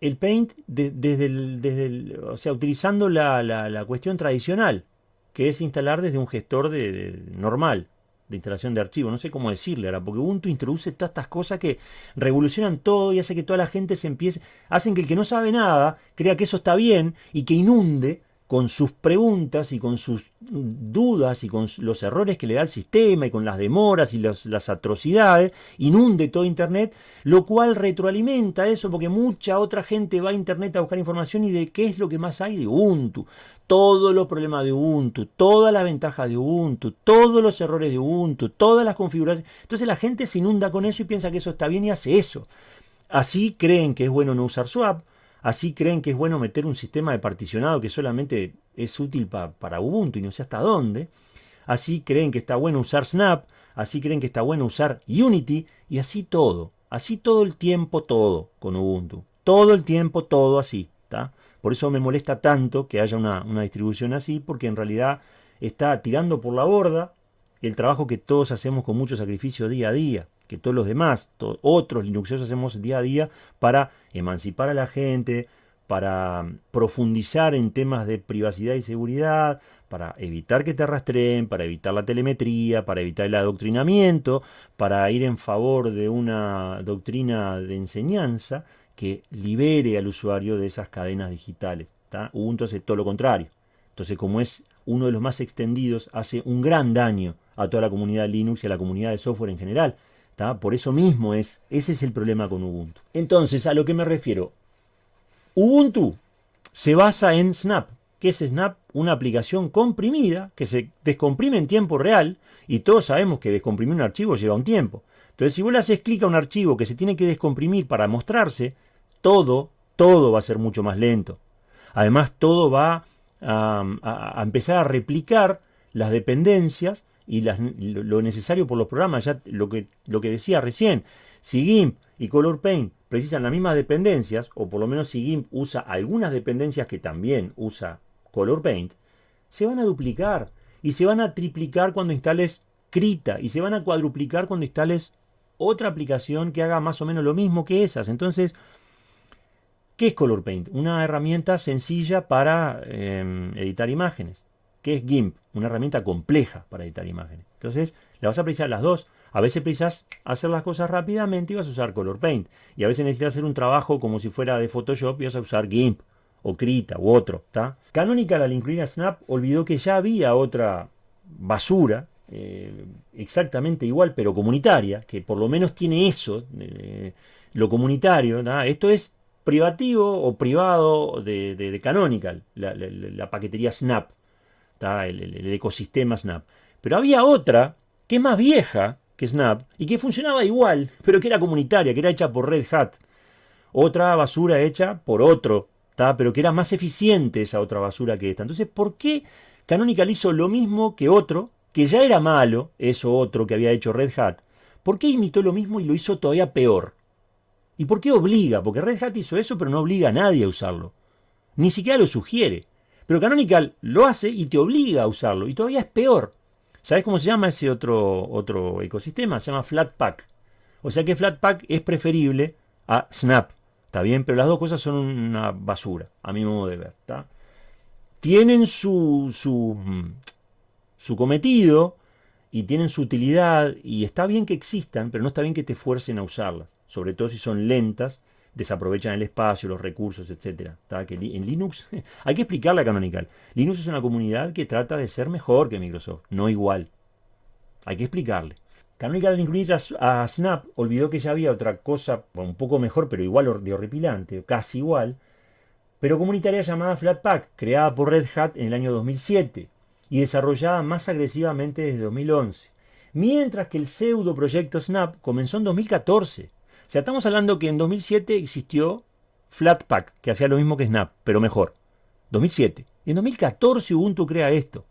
el Paint desde, el, o sea, utilizando la, la cuestión tradicional que es instalar desde un gestor de, normal de instalación de archivos. No sé cómo decirle ahora, porque Ubuntu introduce todas estas cosas que revolucionan todo y hace que toda la gente se empiece, hacen que el que no sabe nada crea que eso está bien y que inunde con sus preguntas y con sus dudas y con los errores que le da el sistema y con las demoras y las atrocidades, inunde todo Internet, lo cual retroalimenta eso porque mucha otra gente va a Internet a buscar información y de qué es lo que más hay de Ubuntu, todos los problemas de Ubuntu, todas las ventajas de Ubuntu, todos los errores de Ubuntu, todas las configuraciones. Entonces la gente se inunda con eso y piensa que eso está bien y hace eso. Así creen que es bueno no usar swap, Así creen que es bueno meter un sistema de particionado que solamente es útil para Ubuntu y no sé hasta dónde. Así creen que está bueno usar Snap. Así creen que está bueno usar Unity. Y así todo. Así todo el tiempo todo con Ubuntu. Todo el tiempo todo así. Por eso me molesta tanto que haya una, una distribución así. Porque en realidad está tirando por la borda el trabajo que todos hacemos con mucho sacrificio día a día que todos los demás, otros Linuxeros hacemos día a día para emancipar a la gente, para profundizar en temas de privacidad y seguridad, para evitar que te rastreen, para evitar la telemetría, para evitar el adoctrinamiento, para ir en favor de una doctrina de enseñanza que libere al usuario de esas cadenas digitales. Ubuntu hace todo lo contrario. Entonces, como es uno de los más extendidos, hace un gran daño a toda la comunidad Linux y a la comunidad de software en general. Por eso mismo es, ese es el problema con Ubuntu. Entonces, a lo que me refiero, Ubuntu se basa en Snap. ¿Qué es Snap? Una aplicación comprimida que se descomprime en tiempo real y todos sabemos que descomprimir un archivo lleva un tiempo. Entonces, si vos le haces clic a un archivo que se tiene que descomprimir para mostrarse, todo, todo va a ser mucho más lento. Además, todo va a empezar a replicar las dependencias y lo necesario por los programas, ya lo que, lo que decía recién, si GIMP y Color Paint precisan las mismas dependencias, o por lo menos si GIMP usa algunas dependencias que también usa Color Paint, se van a duplicar y se van a triplicar cuando instales Krita y se van a cuadruplicar cuando instales otra aplicación que haga más o menos lo mismo que esas. Entonces, ¿qué es Color Paint? Una herramienta sencilla para em, editar imágenes. ¿Qué es GIMP? Una herramienta compleja para editar imágenes. Entonces, le vas a precisar las dos. A veces precisas hacer las cosas rápidamente y vas a usar Color Paint. Y a veces necesitas hacer un trabajo como si fuera de Photoshop y vas a usar GIMP o Krita u otro. Canonical al incluir a Snap olvidó que ya había otra basura eh, exactamente igual pero comunitaria, que por lo menos tiene eso, eh, lo comunitario. Esto es privativo o privado de, Canonical, la, paquetería Snap, el ecosistema Snap. Pero había otra que es más vieja que Snap y que funcionaba igual, pero que era comunitaria, que era hecha por Red Hat. Otra basura hecha por otro, pero que era más eficiente esa otra basura que esta. Entonces, ¿por qué Canonical hizo lo mismo que otro, que ya era malo, eso otro que había hecho Red Hat? ¿Por qué imitó lo mismo y lo hizo todavía peor? ¿Y por qué obliga? Porque Red Hat hizo eso, pero no obliga a nadie a usarlo. Ni siquiera lo sugiere. Pero Canonical lo hace y te obliga a usarlo. Y todavía es peor. ¿Sabes cómo se llama ese otro, otro ecosistema? Se llama Flatpak. O sea que Flatpak es preferible a Snap. ¿Está bien? Pero las dos cosas son una basura, a mi modo de ver. Tienen su, su, su cometido y tienen su utilidad y está bien que existan, pero no está bien que te fuercen a usarlas. Sobre todo si son lentas desaprovechan el espacio, los recursos, etc. Que en Linux [laughs] hay que explicarle a Canonical. Linux es una comunidad que trata de ser mejor que Microsoft, no igual. Hay que explicarle. Canonical al incluir a, Snap olvidó que ya había otra cosa un poco mejor, pero igual de horripilante, casi igual, pero comunitaria llamada Flatpak, creada por Red Hat en el año 2007 y desarrollada más agresivamente desde 2011. Mientras que el pseudo proyecto Snap comenzó en 2014 sea, estamos hablando que en 2007 existió Flatpak, que hacía lo mismo que Snap, pero mejor. 2007. Y en 2014 Ubuntu crea esto,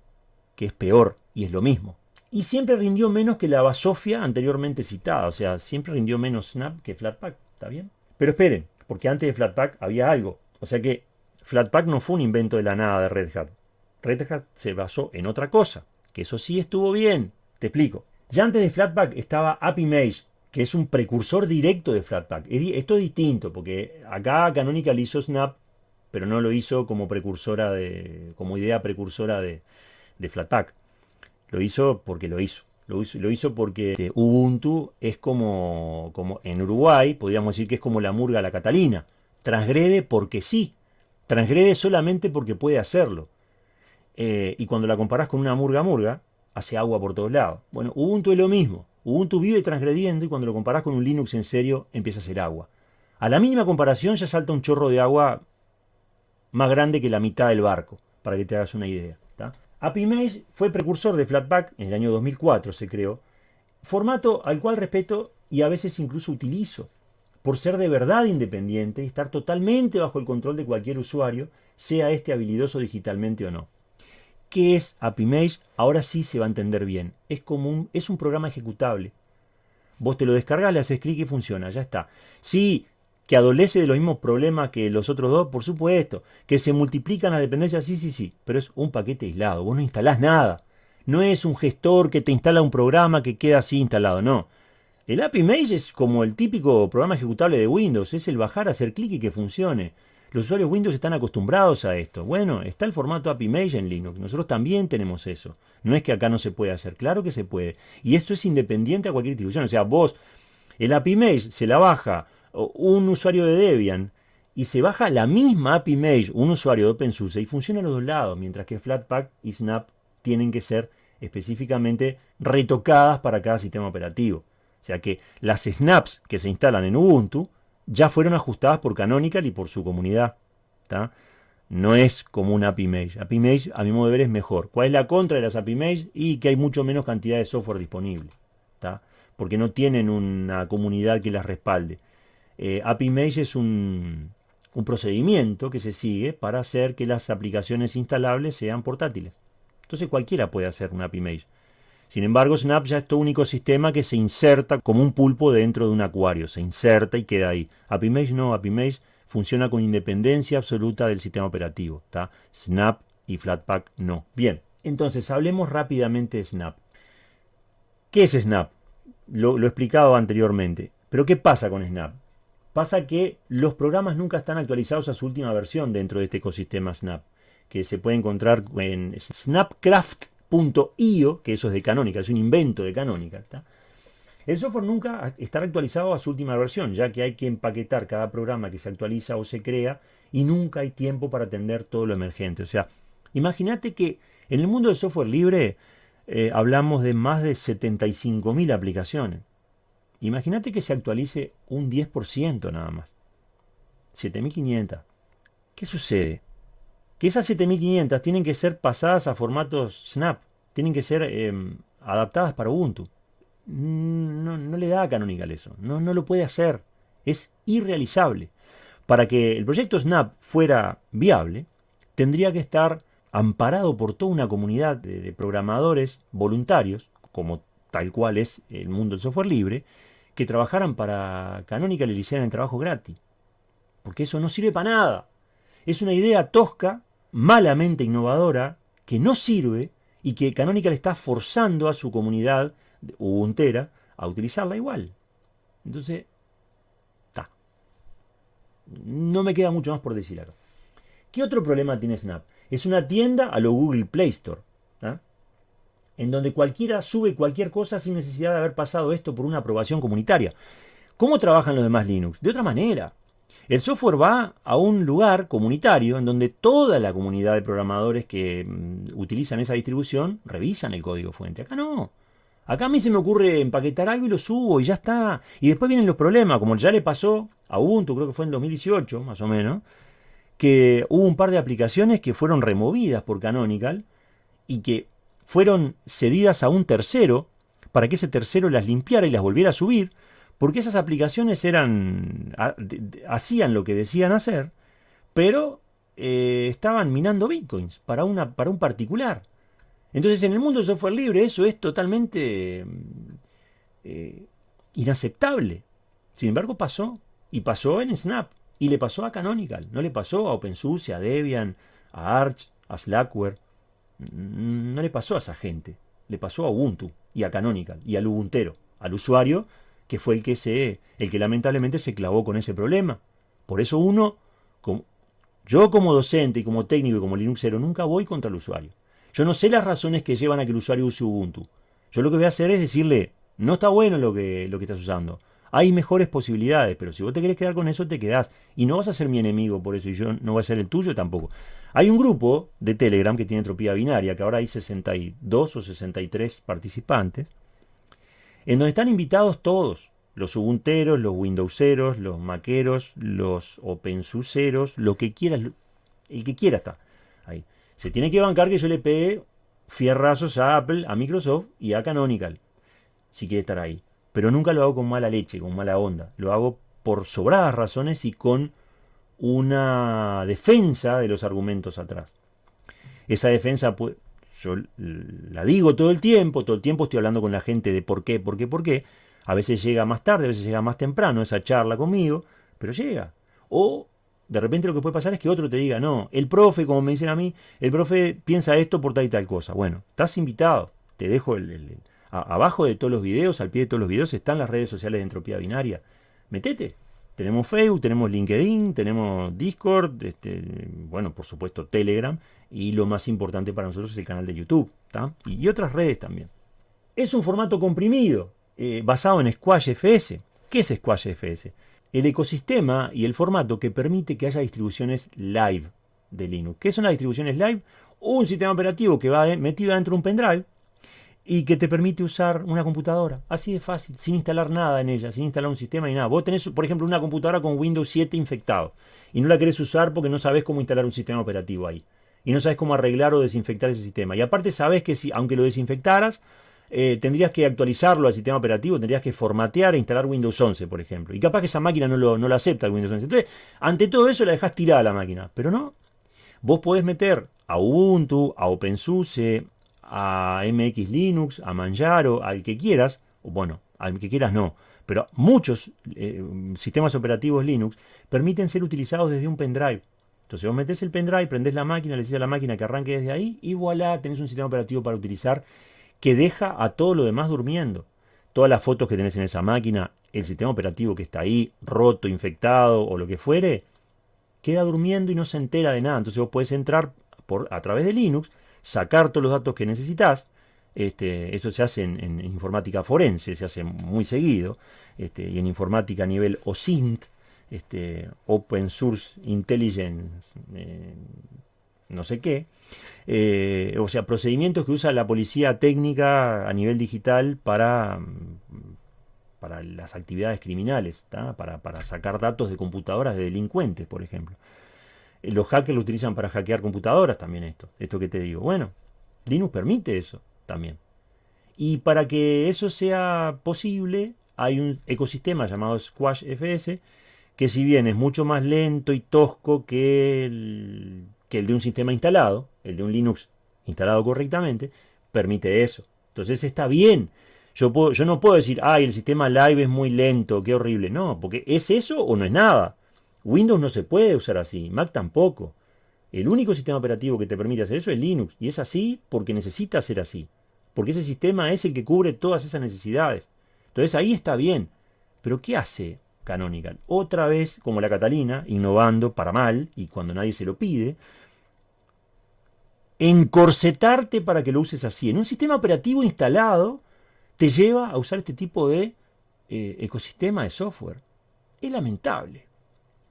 que es peor y es lo mismo. Y siempre rindió menos que la Basofia anteriormente citada, o sea, siempre rindió menos Snap que Flatpak, ¿está bien? Pero esperen, porque antes de Flatpak había algo. O sea que Flatpak no fue un invento de la nada de Red Hat. Red Hat se basó en otra cosa, que eso sí estuvo bien. Te explico. Ya antes de Flatpak estaba AppImage, que es un precursor directo de Flatpak. Esto es distinto, porque acá Canonical hizo Snap, pero no lo hizo como precursora de, como idea precursora de, Flatpak. Lo hizo porque lo hizo. Lo hizo, lo hizo porque este, Ubuntu es como, como en Uruguay, podríamos decir que es como la murga la Catalina. Transgrede porque sí. Transgrede solamente porque puede hacerlo. Eh, y cuando la comparás con una murga murga, hace agua por todos lados. Bueno, Ubuntu es lo mismo. Ubuntu vive transgrediendo y cuando lo comparás con un Linux en serio empieza a ser agua. A la mínima comparación ya salta un chorro de agua más grande que la mitad del barco, para que te hagas una idea. AppImage fue precursor de Flatpak, en el año 2004 se creó, formato al cual respeto y a veces incluso utilizo, por ser de verdad independiente y estar totalmente bajo el control de cualquier usuario, sea este habilidoso digitalmente o no. ¿Qué es AppImage? Ahora sí se va a entender bien. Es, como un, es un programa ejecutable. Vos te lo descargas, le haces clic y funciona, ya está. Sí, que adolece de los mismos problemas que los otros dos, por supuesto. Que se multiplican las dependencias, sí, sí, sí. Pero es un paquete aislado, vos no instalás nada. No es un gestor que te instala un programa que queda así instalado, no. El AppImage es como el típico programa ejecutable de Windows, es el bajar, hacer clic y que funcione. Los usuarios Windows están acostumbrados a esto. Bueno, está el formato AppImage en Linux. Nosotros también tenemos eso. No es que acá no se puede hacer. Claro que se puede. Y esto es independiente a cualquier distribución. O sea, vos, el AppImage se la baja un usuario de Debian y se baja la misma AppImage un usuario de OpenSUSE y funciona a los dos lados. Mientras que Flatpak y Snap tienen que ser específicamente retocadas para cada sistema operativo. O sea que las snaps que se instalan en Ubuntu ya fueron ajustadas por Canonical y por su comunidad. No es como un AppImage. AppImage, a mi modo de ver, es mejor. ¿Cuál es la contra de las AppImage? Y que hay mucho menos cantidad de software disponible. Porque no tienen una comunidad que las respalde. Eh, AppImage es un, un procedimiento que se sigue para hacer que las aplicaciones instalables sean portátiles. Entonces cualquiera puede hacer un AppImage. Sin embargo, Snap ya es todo un ecosistema que se inserta como un pulpo dentro de un acuario, se inserta y queda ahí. AppImage no, AppImage funciona con independencia absoluta del sistema operativo. Snap y Flatpak no. Bien, entonces hablemos rápidamente de Snap. ¿Qué es Snap? Lo, lo he explicado anteriormente. Pero ¿qué pasa con Snap? Pasa que los programas nunca están actualizados a su última versión dentro de este ecosistema Snap, que se puede encontrar en snapcraft.io, que eso es de Canonical, es un invento de Canonical. El software nunca estará actualizado a su última versión, ya que hay que empaquetar cada programa que se actualiza o se crea y nunca hay tiempo para atender todo lo emergente. O sea, imagínate que en el mundo del software libre eh, hablamos de más de 75.000 aplicaciones. Imagínate que se actualice un 10% nada más. 7500. ¿Qué sucede? Que esas 7500 tienen que ser pasadas a formatos Snap. Tienen que ser em, adaptadas para Ubuntu. No, no, le da a Canonical eso. No, no lo puede hacer. Es irrealizable. Para que el proyecto Snap fuera viable, tendría que estar amparado por toda una comunidad de programadores voluntarios, como tal cual es el mundo del software libre, que trabajaran para Canonical y le hicieran el trabajo gratis. Porque eso no sirve para nada. Es una idea tosca, malamente innovadora, que no sirve y que Canonical está forzando a su comunidad ubuntera a utilizarla igual. Entonces, está. No me queda mucho más por decir acá. ¿Qué otro problema tiene Snap? Es una tienda a lo Google Play Store en donde cualquiera sube cualquier cosa sin necesidad de haber pasado esto por una aprobación comunitaria. ¿Cómo trabajan los demás Linux? De otra manera. El software va a un lugar comunitario en donde toda la comunidad de programadores que mm, utilizan esa distribución revisan el código fuente. Acá no. Acá a mí se me ocurre empaquetar algo y lo subo y ya está. Y después vienen los problemas, como ya le pasó a Ubuntu, creo que fue en 2018 más o menos, que hubo un par de aplicaciones que fueron removidas por Canonical y que fueron cedidas a un tercero para que ese tercero las limpiara y las volviera a subir, porque esas aplicaciones eran hacían lo que decían hacer, pero eh, estaban minando bitcoins para, para un particular. Entonces en el mundo del software libre eso es totalmente eh, inaceptable. Sin embargo pasó, y pasó en Snap, y le pasó a Canonical, no le pasó a OpenSUSE, a Debian, a Arch, a Slackware no le pasó a esa gente, le pasó a Ubuntu y a Canonical y al Ubuntero, al usuario que fue el que se, el que lamentablemente se clavó con ese problema. Por eso uno, como, yo como docente y como técnico y como Linuxero nunca voy contra el usuario. Yo no sé las razones que llevan a que el usuario use Ubuntu. Yo lo que voy a hacer es decirle, no está bueno lo que, lo que estás usando. Hay mejores posibilidades, pero si vos te querés quedar con eso, te quedás. Y no vas a ser mi enemigo por eso, y yo no voy a ser el tuyo tampoco. Hay un grupo de Telegram que tiene entropía binaria, que ahora hay 62 o 63 participantes, en donde están invitados todos, los Ubunteros, los Windowseros, los Maqueros, los OpenSUSeros, lo que quieras, el que quiera está ahí. Se tiene que bancar que yo le pegue fierrazos a Apple, a Microsoft y a Canonical, si quiere estar ahí pero nunca lo hago con mala leche, con mala onda. Lo hago por sobradas razones y con una defensa de los argumentos atrás. Esa defensa, yo la digo todo el tiempo, todo el tiempo estoy hablando con la gente de por qué, por qué, por qué. A veces llega más tarde, a veces llega más temprano esa charla conmigo, pero llega. O de repente lo que puede pasar es que otro te diga, no, el profe, como me dicen a mí, el profe piensa esto por tal y tal cosa. Bueno, estás invitado, te dejo el, abajo de todos los videos, al pie de todos los videos, están las redes sociales de Entropía Binaria. Metete. Tenemos Facebook, tenemos LinkedIn, tenemos Discord, este, bueno, por supuesto Telegram, y lo más importante para nosotros es el canal de YouTube, y, otras redes también. Es un formato comprimido, eh, basado en Squash FS. ¿Qué es Squash FS? El ecosistema y el formato que permite que haya distribuciones live de Linux. ¿Qué son las distribuciones live? Un sistema operativo que va metido dentro de un pendrive, y que te permite usar una computadora. Así de fácil, sin instalar nada en ella, sin instalar un sistema ni nada. Vos tenés, por ejemplo, una computadora con Windows 7 infectado y no la querés usar porque no sabes cómo instalar un sistema operativo ahí. Y no sabes cómo arreglar o desinfectar ese sistema. Y aparte sabes que si, aunque lo desinfectaras, eh, tendrías que actualizarlo al sistema operativo, tendrías que formatear e instalar Windows 11, por ejemplo. Y capaz que esa máquina no lo, no acepta el Windows 11. Entonces, ante todo eso la dejas tirada la máquina. Pero no, vos podés meter a Ubuntu, a OpenSUSE, a MX Linux, a Manjaro, al que quieras, bueno, al que quieras no, pero muchos eh, sistemas operativos Linux permiten ser utilizados desde un pendrive. Entonces vos metés el pendrive, prendés la máquina, le decís a la máquina que arranque desde ahí y voilà, tenés un sistema operativo para utilizar que deja a todo lo demás durmiendo. Todas las fotos que tenés en esa máquina, el sistema operativo que está ahí, roto, infectado o lo que fuere, queda durmiendo y no se entera de nada. Entonces vos podés entrar por, a través de Linux, sacar todos los datos que necesitas. Esto se hace en, informática forense, se hace muy seguido, este, y en informática a nivel OSINT, este, Open Source Intelligence, eh, no sé qué, eh, o sea, procedimientos que usa la policía técnica a nivel digital para, para las actividades criminales, para, para, sacar datos de computadoras de delincuentes, por ejemplo. Eh, los hackers lo utilizan para hackear computadoras también esto, esto que te digo. Bueno, Linux permite eso también. Y para que eso sea posible, hay un ecosistema llamado Squash FS, que si bien es mucho más lento y tosco que el, que el de un sistema instalado, el de un Linux instalado correctamente, permite eso. Entonces está bien. Yo, puedo, yo no puedo decir, ay, el sistema live es muy lento, qué horrible. No, porque es eso o no es nada. Windows no se puede usar así, Mac tampoco. El único sistema operativo que te permite hacer eso es Linux. Y es así porque necesita ser así. Porque ese sistema es el que cubre todas esas necesidades. Entonces ahí está bien. Pero ¿qué hace Canonical? Otra vez, como la Catalina, innovando para mal y cuando nadie se lo pide, encorsetarte para que lo uses así. En un sistema operativo instalado te lleva a usar este tipo de eh, ecosistema de software. Es lamentable,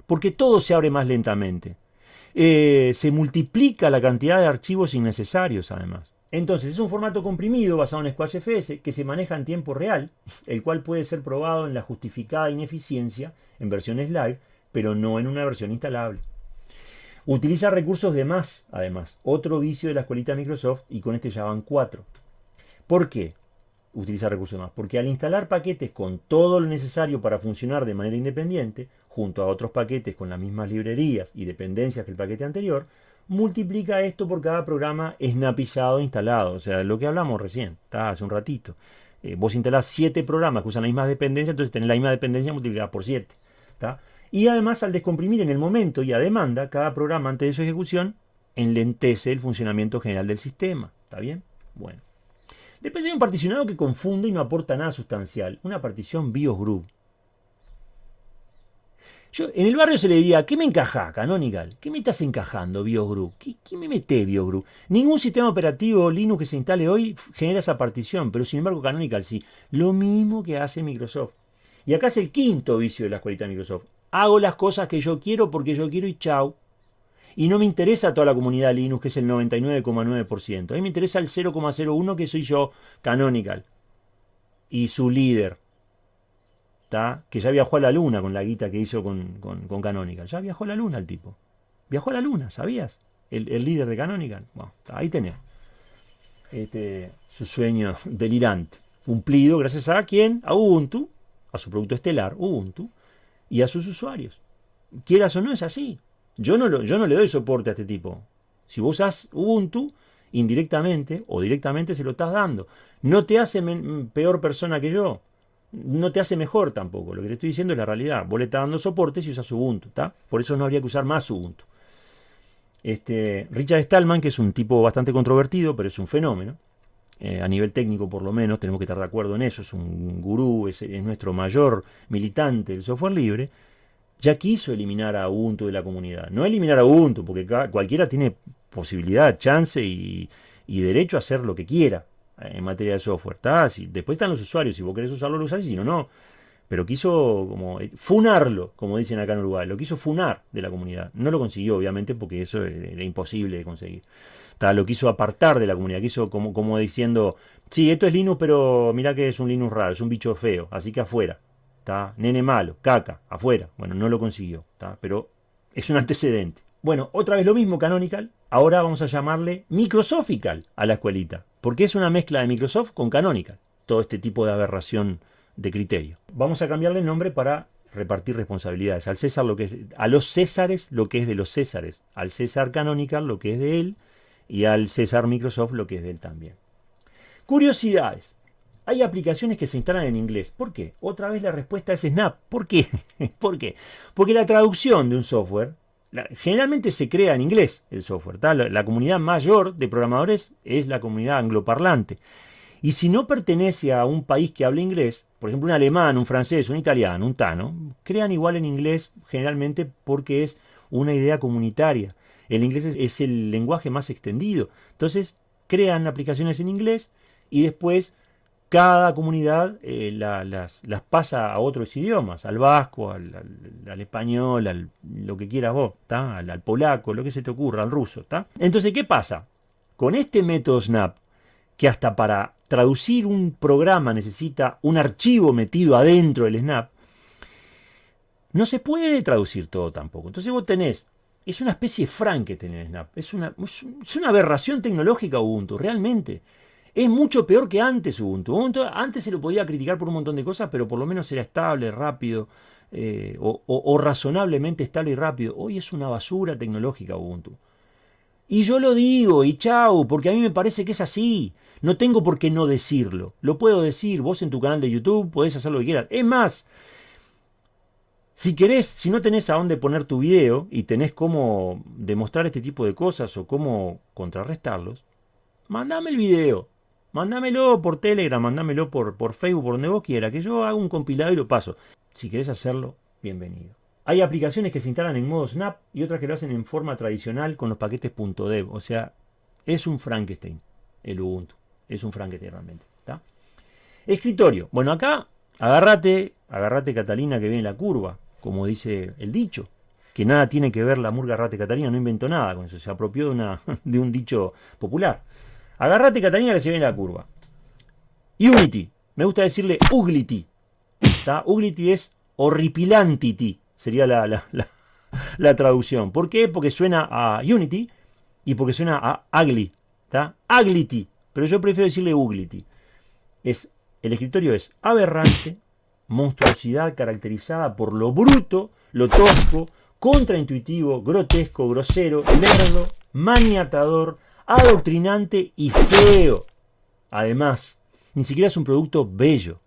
porque todo se abre más lentamente. Eh, se multiplica la cantidad de archivos innecesarios además. Entonces es un formato comprimido basado en SquashFS que se maneja en tiempo real, el cual puede ser probado en la justificada ineficiencia en versiones live, pero no en una versión instalable. Utiliza recursos de más, además. Otro vicio de la escuelita Microsoft y con este ya van cuatro. ¿Por qué utiliza recursos de más? Porque al instalar paquetes con todo lo necesario para funcionar de manera independiente, junto a otros paquetes con las mismas librerías y dependencias que el paquete anterior, multiplica esto por cada programa snapizado instalado. O sea, lo que hablamos recién, hace un ratito. Eh, vos instalás siete programas que usan la misma dependencia, entonces tenés la misma dependencia multiplicada por siete. Y además al descomprimir en el momento y a demanda, cada programa antes de su ejecución enlentece el funcionamiento general del sistema. ¿Está bien? Bueno. Después hay un particionado que confunde y no aporta nada sustancial. Una partición BIOS Group. Yo, en el barrio se le diría, ¿qué me encaja, Canonical? ¿Qué me estás encajando, BIOS? ¿Qué, me mete, BIOS? Ningún sistema operativo Linux que se instale hoy genera esa partición, pero sin embargo Canonical sí. Lo mismo que hace Microsoft. Y acá es el quinto vicio de la escuelita de Microsoft. Hago las cosas que yo quiero porque yo quiero y chau. Y no me interesa toda la comunidad Linux, que es el 99,9%. A mí me interesa el 0,01% que soy yo, Canonical. Y su líder. Que ya viajó a la luna con la guita que hizo con, con, Canonical. Ya viajó a la luna el tipo. Viajó a la luna, ¿sabías? El, líder de Canonical. Bueno, ahí tenés. Este, su sueño [laughs] delirante. Cumplido gracias a quién? A Ubuntu. A su producto estelar, Ubuntu y a sus usuarios. Quieras o no, es así. Yo no, lo, yo no le doy soporte a este tipo. Si vos usas Ubuntu, indirectamente o directamente se lo estás dando. No te hace peor persona que yo. No te hace mejor tampoco. Lo que te estoy diciendo es la realidad. Vos le estás dando soporte si usas Ubuntu. ¿está? Por eso no habría que usar más Ubuntu. Este, Richard Stallman, que es un tipo bastante controvertido, pero es un fenómeno. Eh, a nivel técnico por lo menos, tenemos que estar de acuerdo en eso, es un gurú, es, nuestro mayor militante del software libre, ya quiso eliminar a Ubuntu de la comunidad. No eliminar a Ubuntu, porque cualquiera tiene posibilidad, chance y, derecho a hacer lo que quiera en materia de software. después están los usuarios, si vos querés usarlo, lo usás, y si no, no. Pero quiso como eh, funarlo, como dicen acá en Uruguay, lo quiso funar de la comunidad. No lo consiguió, obviamente, porque eso era imposible de conseguir lo quiso apartar de la comunidad, quiso como, diciendo, sí, esto es Linux, pero mira que es un Linux raro, es un bicho feo, así que afuera. está Nene malo, caca, afuera. Bueno, no lo consiguió, pero es un antecedente. Bueno, otra vez lo mismo Canonical, ahora vamos a llamarle Microsophical a la escuelita, porque es una mezcla de Microsoft con Canonical, todo este tipo de aberración de criterio. Vamos a cambiarle el nombre para repartir responsabilidades. Al César lo que es, a los Césares lo que es de los Césares, al César Canonical lo que es de él, y al César Microsoft lo que es de él también. Curiosidades. Hay aplicaciones que se instalan en inglés. ¿Por qué? Otra vez la respuesta es Snap. ¿Por qué? [laughs] ¿Por qué? Porque la traducción de un software generalmente se crea en inglés el software. La, comunidad mayor de programadores es la comunidad angloparlante. Y si no pertenece a un país que hable inglés, por ejemplo un alemán, un francés, un italiano, un tano, crean igual en inglés generalmente porque es una idea comunitaria. El inglés es el lenguaje más extendido. Entonces crean aplicaciones en inglés y después cada comunidad eh, las, pasa a otros idiomas, al vasco, al, español, al lo que quieras vos, Al, polaco, lo que se te ocurra, al ruso. Entonces, ¿qué pasa? Con este método Snap, que hasta para traducir un programa necesita un archivo metido adentro del Snap, no se puede traducir todo tampoco. Entonces vos tenés, es una especie de Frankenstein Snap, es una, es una aberración tecnológica Ubuntu, realmente. Es mucho peor que antes Ubuntu. Antes se lo podía criticar por un montón de cosas, pero por lo menos era estable, rápido, eh, o, razonablemente estable y rápido. Hoy es una basura tecnológica Ubuntu. Y yo lo digo, y chau, porque a mí me parece que es así. No tengo por qué no decirlo. Lo puedo decir, vos en tu canal de YouTube podés hacer lo que quieras. Es más, si querés, si no tenés a dónde poner tu video y tenés cómo demostrar este tipo de cosas o cómo contrarrestarlos, mandame el video. Mándamelo por Telegram, mándamelo por, por Facebook, por donde vos quiera, que yo hago un compilado y lo paso. Si querés hacerlo, bienvenido. Hay aplicaciones que se instalan en modo Snap y otras que lo hacen en forma tradicional con los paquetes .dev. O sea, es un Frankenstein el Ubuntu. Es un Frankenstein realmente. Escritorio. Bueno, acá agárrate, agárrate Catalina que viene la curva, como dice el dicho. Que nada tiene que ver la murga rate Catalina, no inventó nada con eso, se apropió de, una, [laughs] de un dicho popular. Agarrate, Catalina, que se viene la curva. Unity. Me gusta decirle Uglity. Uglity es horripilantity. Sería la, la, traducción. ¿Por qué? Porque suena a Unity y porque suena a Ugly. Uglity. Pero yo prefiero decirle Uglity. Es, el escritorio es aberrante, monstruosidad caracterizada por lo bruto, lo tosco, contraintuitivo, grotesco, grosero, lerdo, maniatador, adoctrinante y feo. Además, ni siquiera es un producto bello.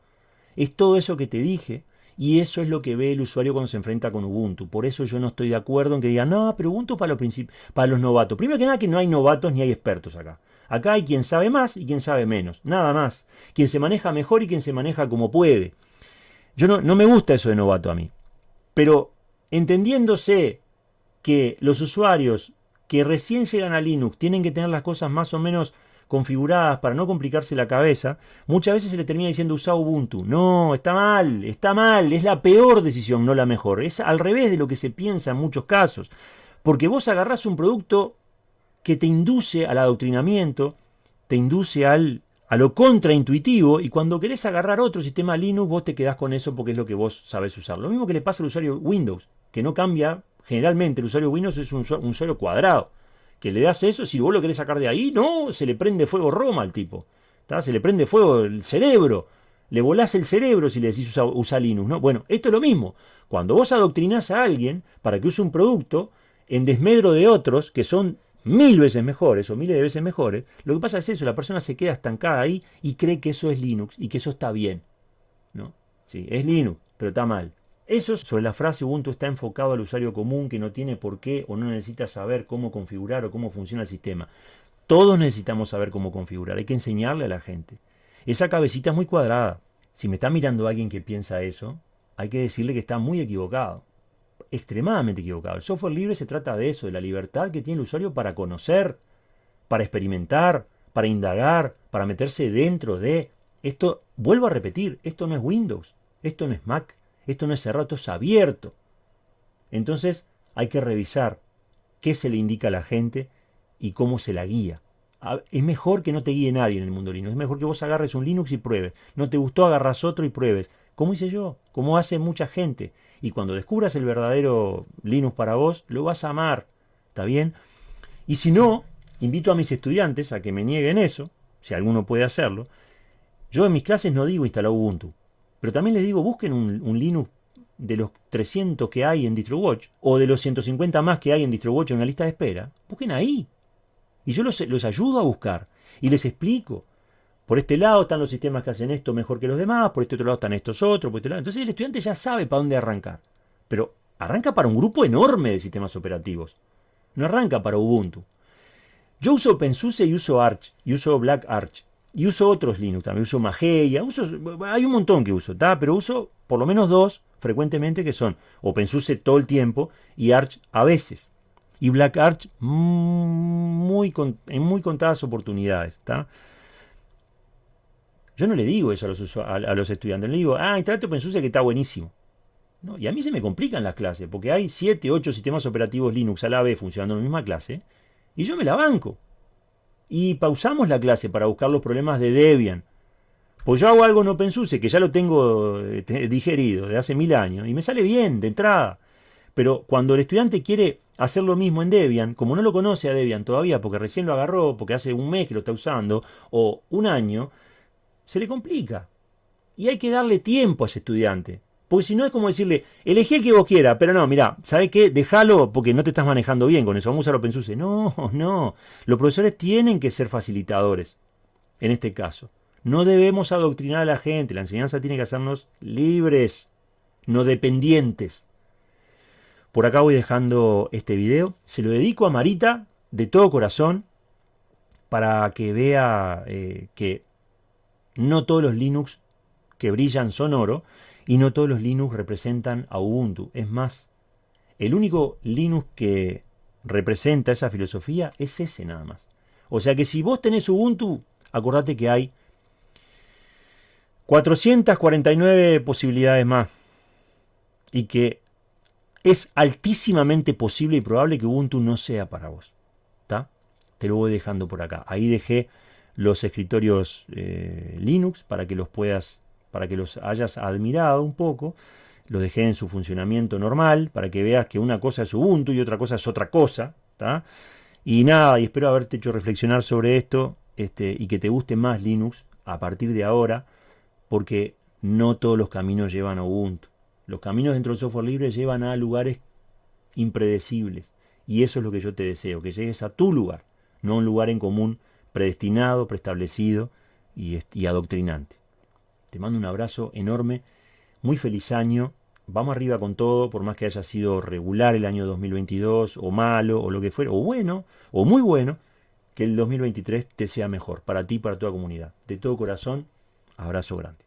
Es todo eso que te dije y eso es lo que ve el usuario cuando se enfrenta con Ubuntu. Por eso yo no estoy de acuerdo en que digan, no, pero Ubuntu para los, para los novatos. Primero que nada que no hay novatos ni hay expertos acá. Acá hay quien sabe más y quien sabe menos. Nada más. Quien se maneja mejor y quien se maneja como puede. Yo no, no me gusta eso de novato a mí. Pero entendiéndose que los usuarios que recién llegan a Linux tienen que tener las cosas más o menos configuradas para no complicarse la cabeza, muchas veces se le termina diciendo usa Ubuntu. No, está mal, está mal, es la peor decisión, no la mejor. Es al revés de lo que se piensa en muchos casos. Porque vos agarrás un producto que te induce al adoctrinamiento, te induce al, a lo contraintuitivo, y cuando querés agarrar otro sistema Linux, vos te quedás con eso porque es lo que vos sabés usar. Lo mismo que le pasa al usuario Windows, que no cambia Generalmente el usuario Windows es un, usuario cuadrado. Que le das eso, si vos lo querés sacar de ahí, no, se le prende fuego Roma al tipo. Se le prende fuego el cerebro. Le volás el cerebro si le decís usa, Linux. ¿no? Bueno, esto es lo mismo. Cuando vos adoctrinás a alguien para que use un producto en desmedro de otros que son mil veces mejores o miles de veces mejores, lo que pasa es eso, la persona se queda estancada ahí y cree que eso es Linux y que eso está bien. ¿no? Sí, es Linux, pero está mal. Eso sobre la frase Ubuntu está enfocado al usuario común que no tiene por qué o no necesita saber cómo configurar o cómo funciona el sistema. Todos necesitamos saber cómo configurar, hay que enseñarle a la gente. Esa cabecita es muy cuadrada. Si me está mirando alguien que piensa eso, hay que decirle que está muy equivocado. Extremadamente equivocado. El software libre se trata de eso, de la libertad que tiene el usuario para conocer, para experimentar, para indagar, para meterse dentro de... Esto, vuelvo a repetir, esto no es Windows, esto no es Mac, esto no es cerrado, esto es abierto. Entonces hay que revisar qué se le indica a la gente y cómo se la guía. Es mejor que no te guíe nadie en el mundo Linux. Es mejor que vos agarres un Linux y pruebes. No te gustó, agarras otro y pruebes. Como hice yo, como hace mucha gente. Y cuando descubras el verdadero Linux para vos, lo vas a amar. ¿Está bien? Y si no, invito a mis estudiantes a que me nieguen eso, si alguno puede hacerlo. Yo en mis clases no digo instalar Ubuntu. Pero también les digo, busquen un, Linux de los 300 que hay en DistroWatch, o de los 150 más que hay en DistroWatch en una lista de espera, busquen ahí. Y yo los, los ayudo a buscar, y les explico. por este lado están los sistemas que hacen esto mejor que los demás, por este otro lado están estos otros, por este lado. Entonces el estudiante ya sabe para dónde arrancar. Pero arranca para un grupo enorme de sistemas operativos. No arranca para Ubuntu. Yo uso OpenSUSE y uso Arch, y uso Black Arch. Y uso otros Linux también, uso Mageia, hay un montón que uso, pero uso por lo menos dos frecuentemente que son OpenSUSE todo el tiempo y Arch a veces. Y Black Arch muy, en muy contadas oportunidades. ¿está? Yo no le digo eso a los, a, los estudiantes, le digo, ah, instalate OpenSUSE que está buenísimo. No, y a mí se me complican las clases, porque hay 7, 8 sistemas operativos Linux a la vez funcionando en la misma clase, y yo me la banco. Y pausamos la clase para buscar los problemas de Debian. Pues yo hago algo en OpenSUSE que ya lo tengo eh, digerido de hace mil años, y me sale bien de entrada. Pero cuando el estudiante quiere hacer lo mismo en Debian, como no lo conoce a Debian todavía, porque recién lo agarró, porque hace un mes que lo está usando, o un año, se le complica. Y hay que darle tiempo a ese estudiante. Porque si no es como decirle, elegí el que vos quieras, pero no, mira, ¿sabes qué? Déjalo porque no te estás manejando bien con eso. Vamos a usar OpenSUSE. No, [laughs] no. Los profesores tienen que ser facilitadores en este caso. No debemos adoctrinar a la gente. La enseñanza tiene que hacernos libres, no dependientes. Por acá voy dejando este video. Se lo dedico a Marita de todo corazón para que vea eh, que no todos los Linux que brillan son oro y no todos los Linux representan a Ubuntu. Es más, el único Linux que representa esa filosofía es ese nada más. O sea que si vos tenés Ubuntu, acordate que hay 449 posibilidades más. Y que es altísimamente posible y probable que Ubuntu no sea para vos. ¿Está? Te lo voy dejando por acá. Ahí dejé los escritorios eh, Linux para que los puedas, para que los hayas admirado un poco. Los dejé en su funcionamiento normal para que veas que una cosa es Ubuntu y otra cosa es otra cosa. Y nada, y espero haberte hecho reflexionar sobre esto este, y que te guste más Linux a partir de ahora, porque no todos los caminos llevan a Ubuntu. Los caminos dentro del software libre llevan a lugares impredecibles. Y eso es lo que yo te deseo, que llegues a tu lugar, no a un lugar en común predestinado, preestablecido y, y adoctrinante. Te mando un abrazo enorme, muy feliz año, vamos arriba con todo, por más que haya sido regular el año 2022, o malo, o lo que fuera, o bueno, o muy bueno, que el 2023 te sea mejor, para ti y para toda comunidad. De todo corazón, abrazo grande.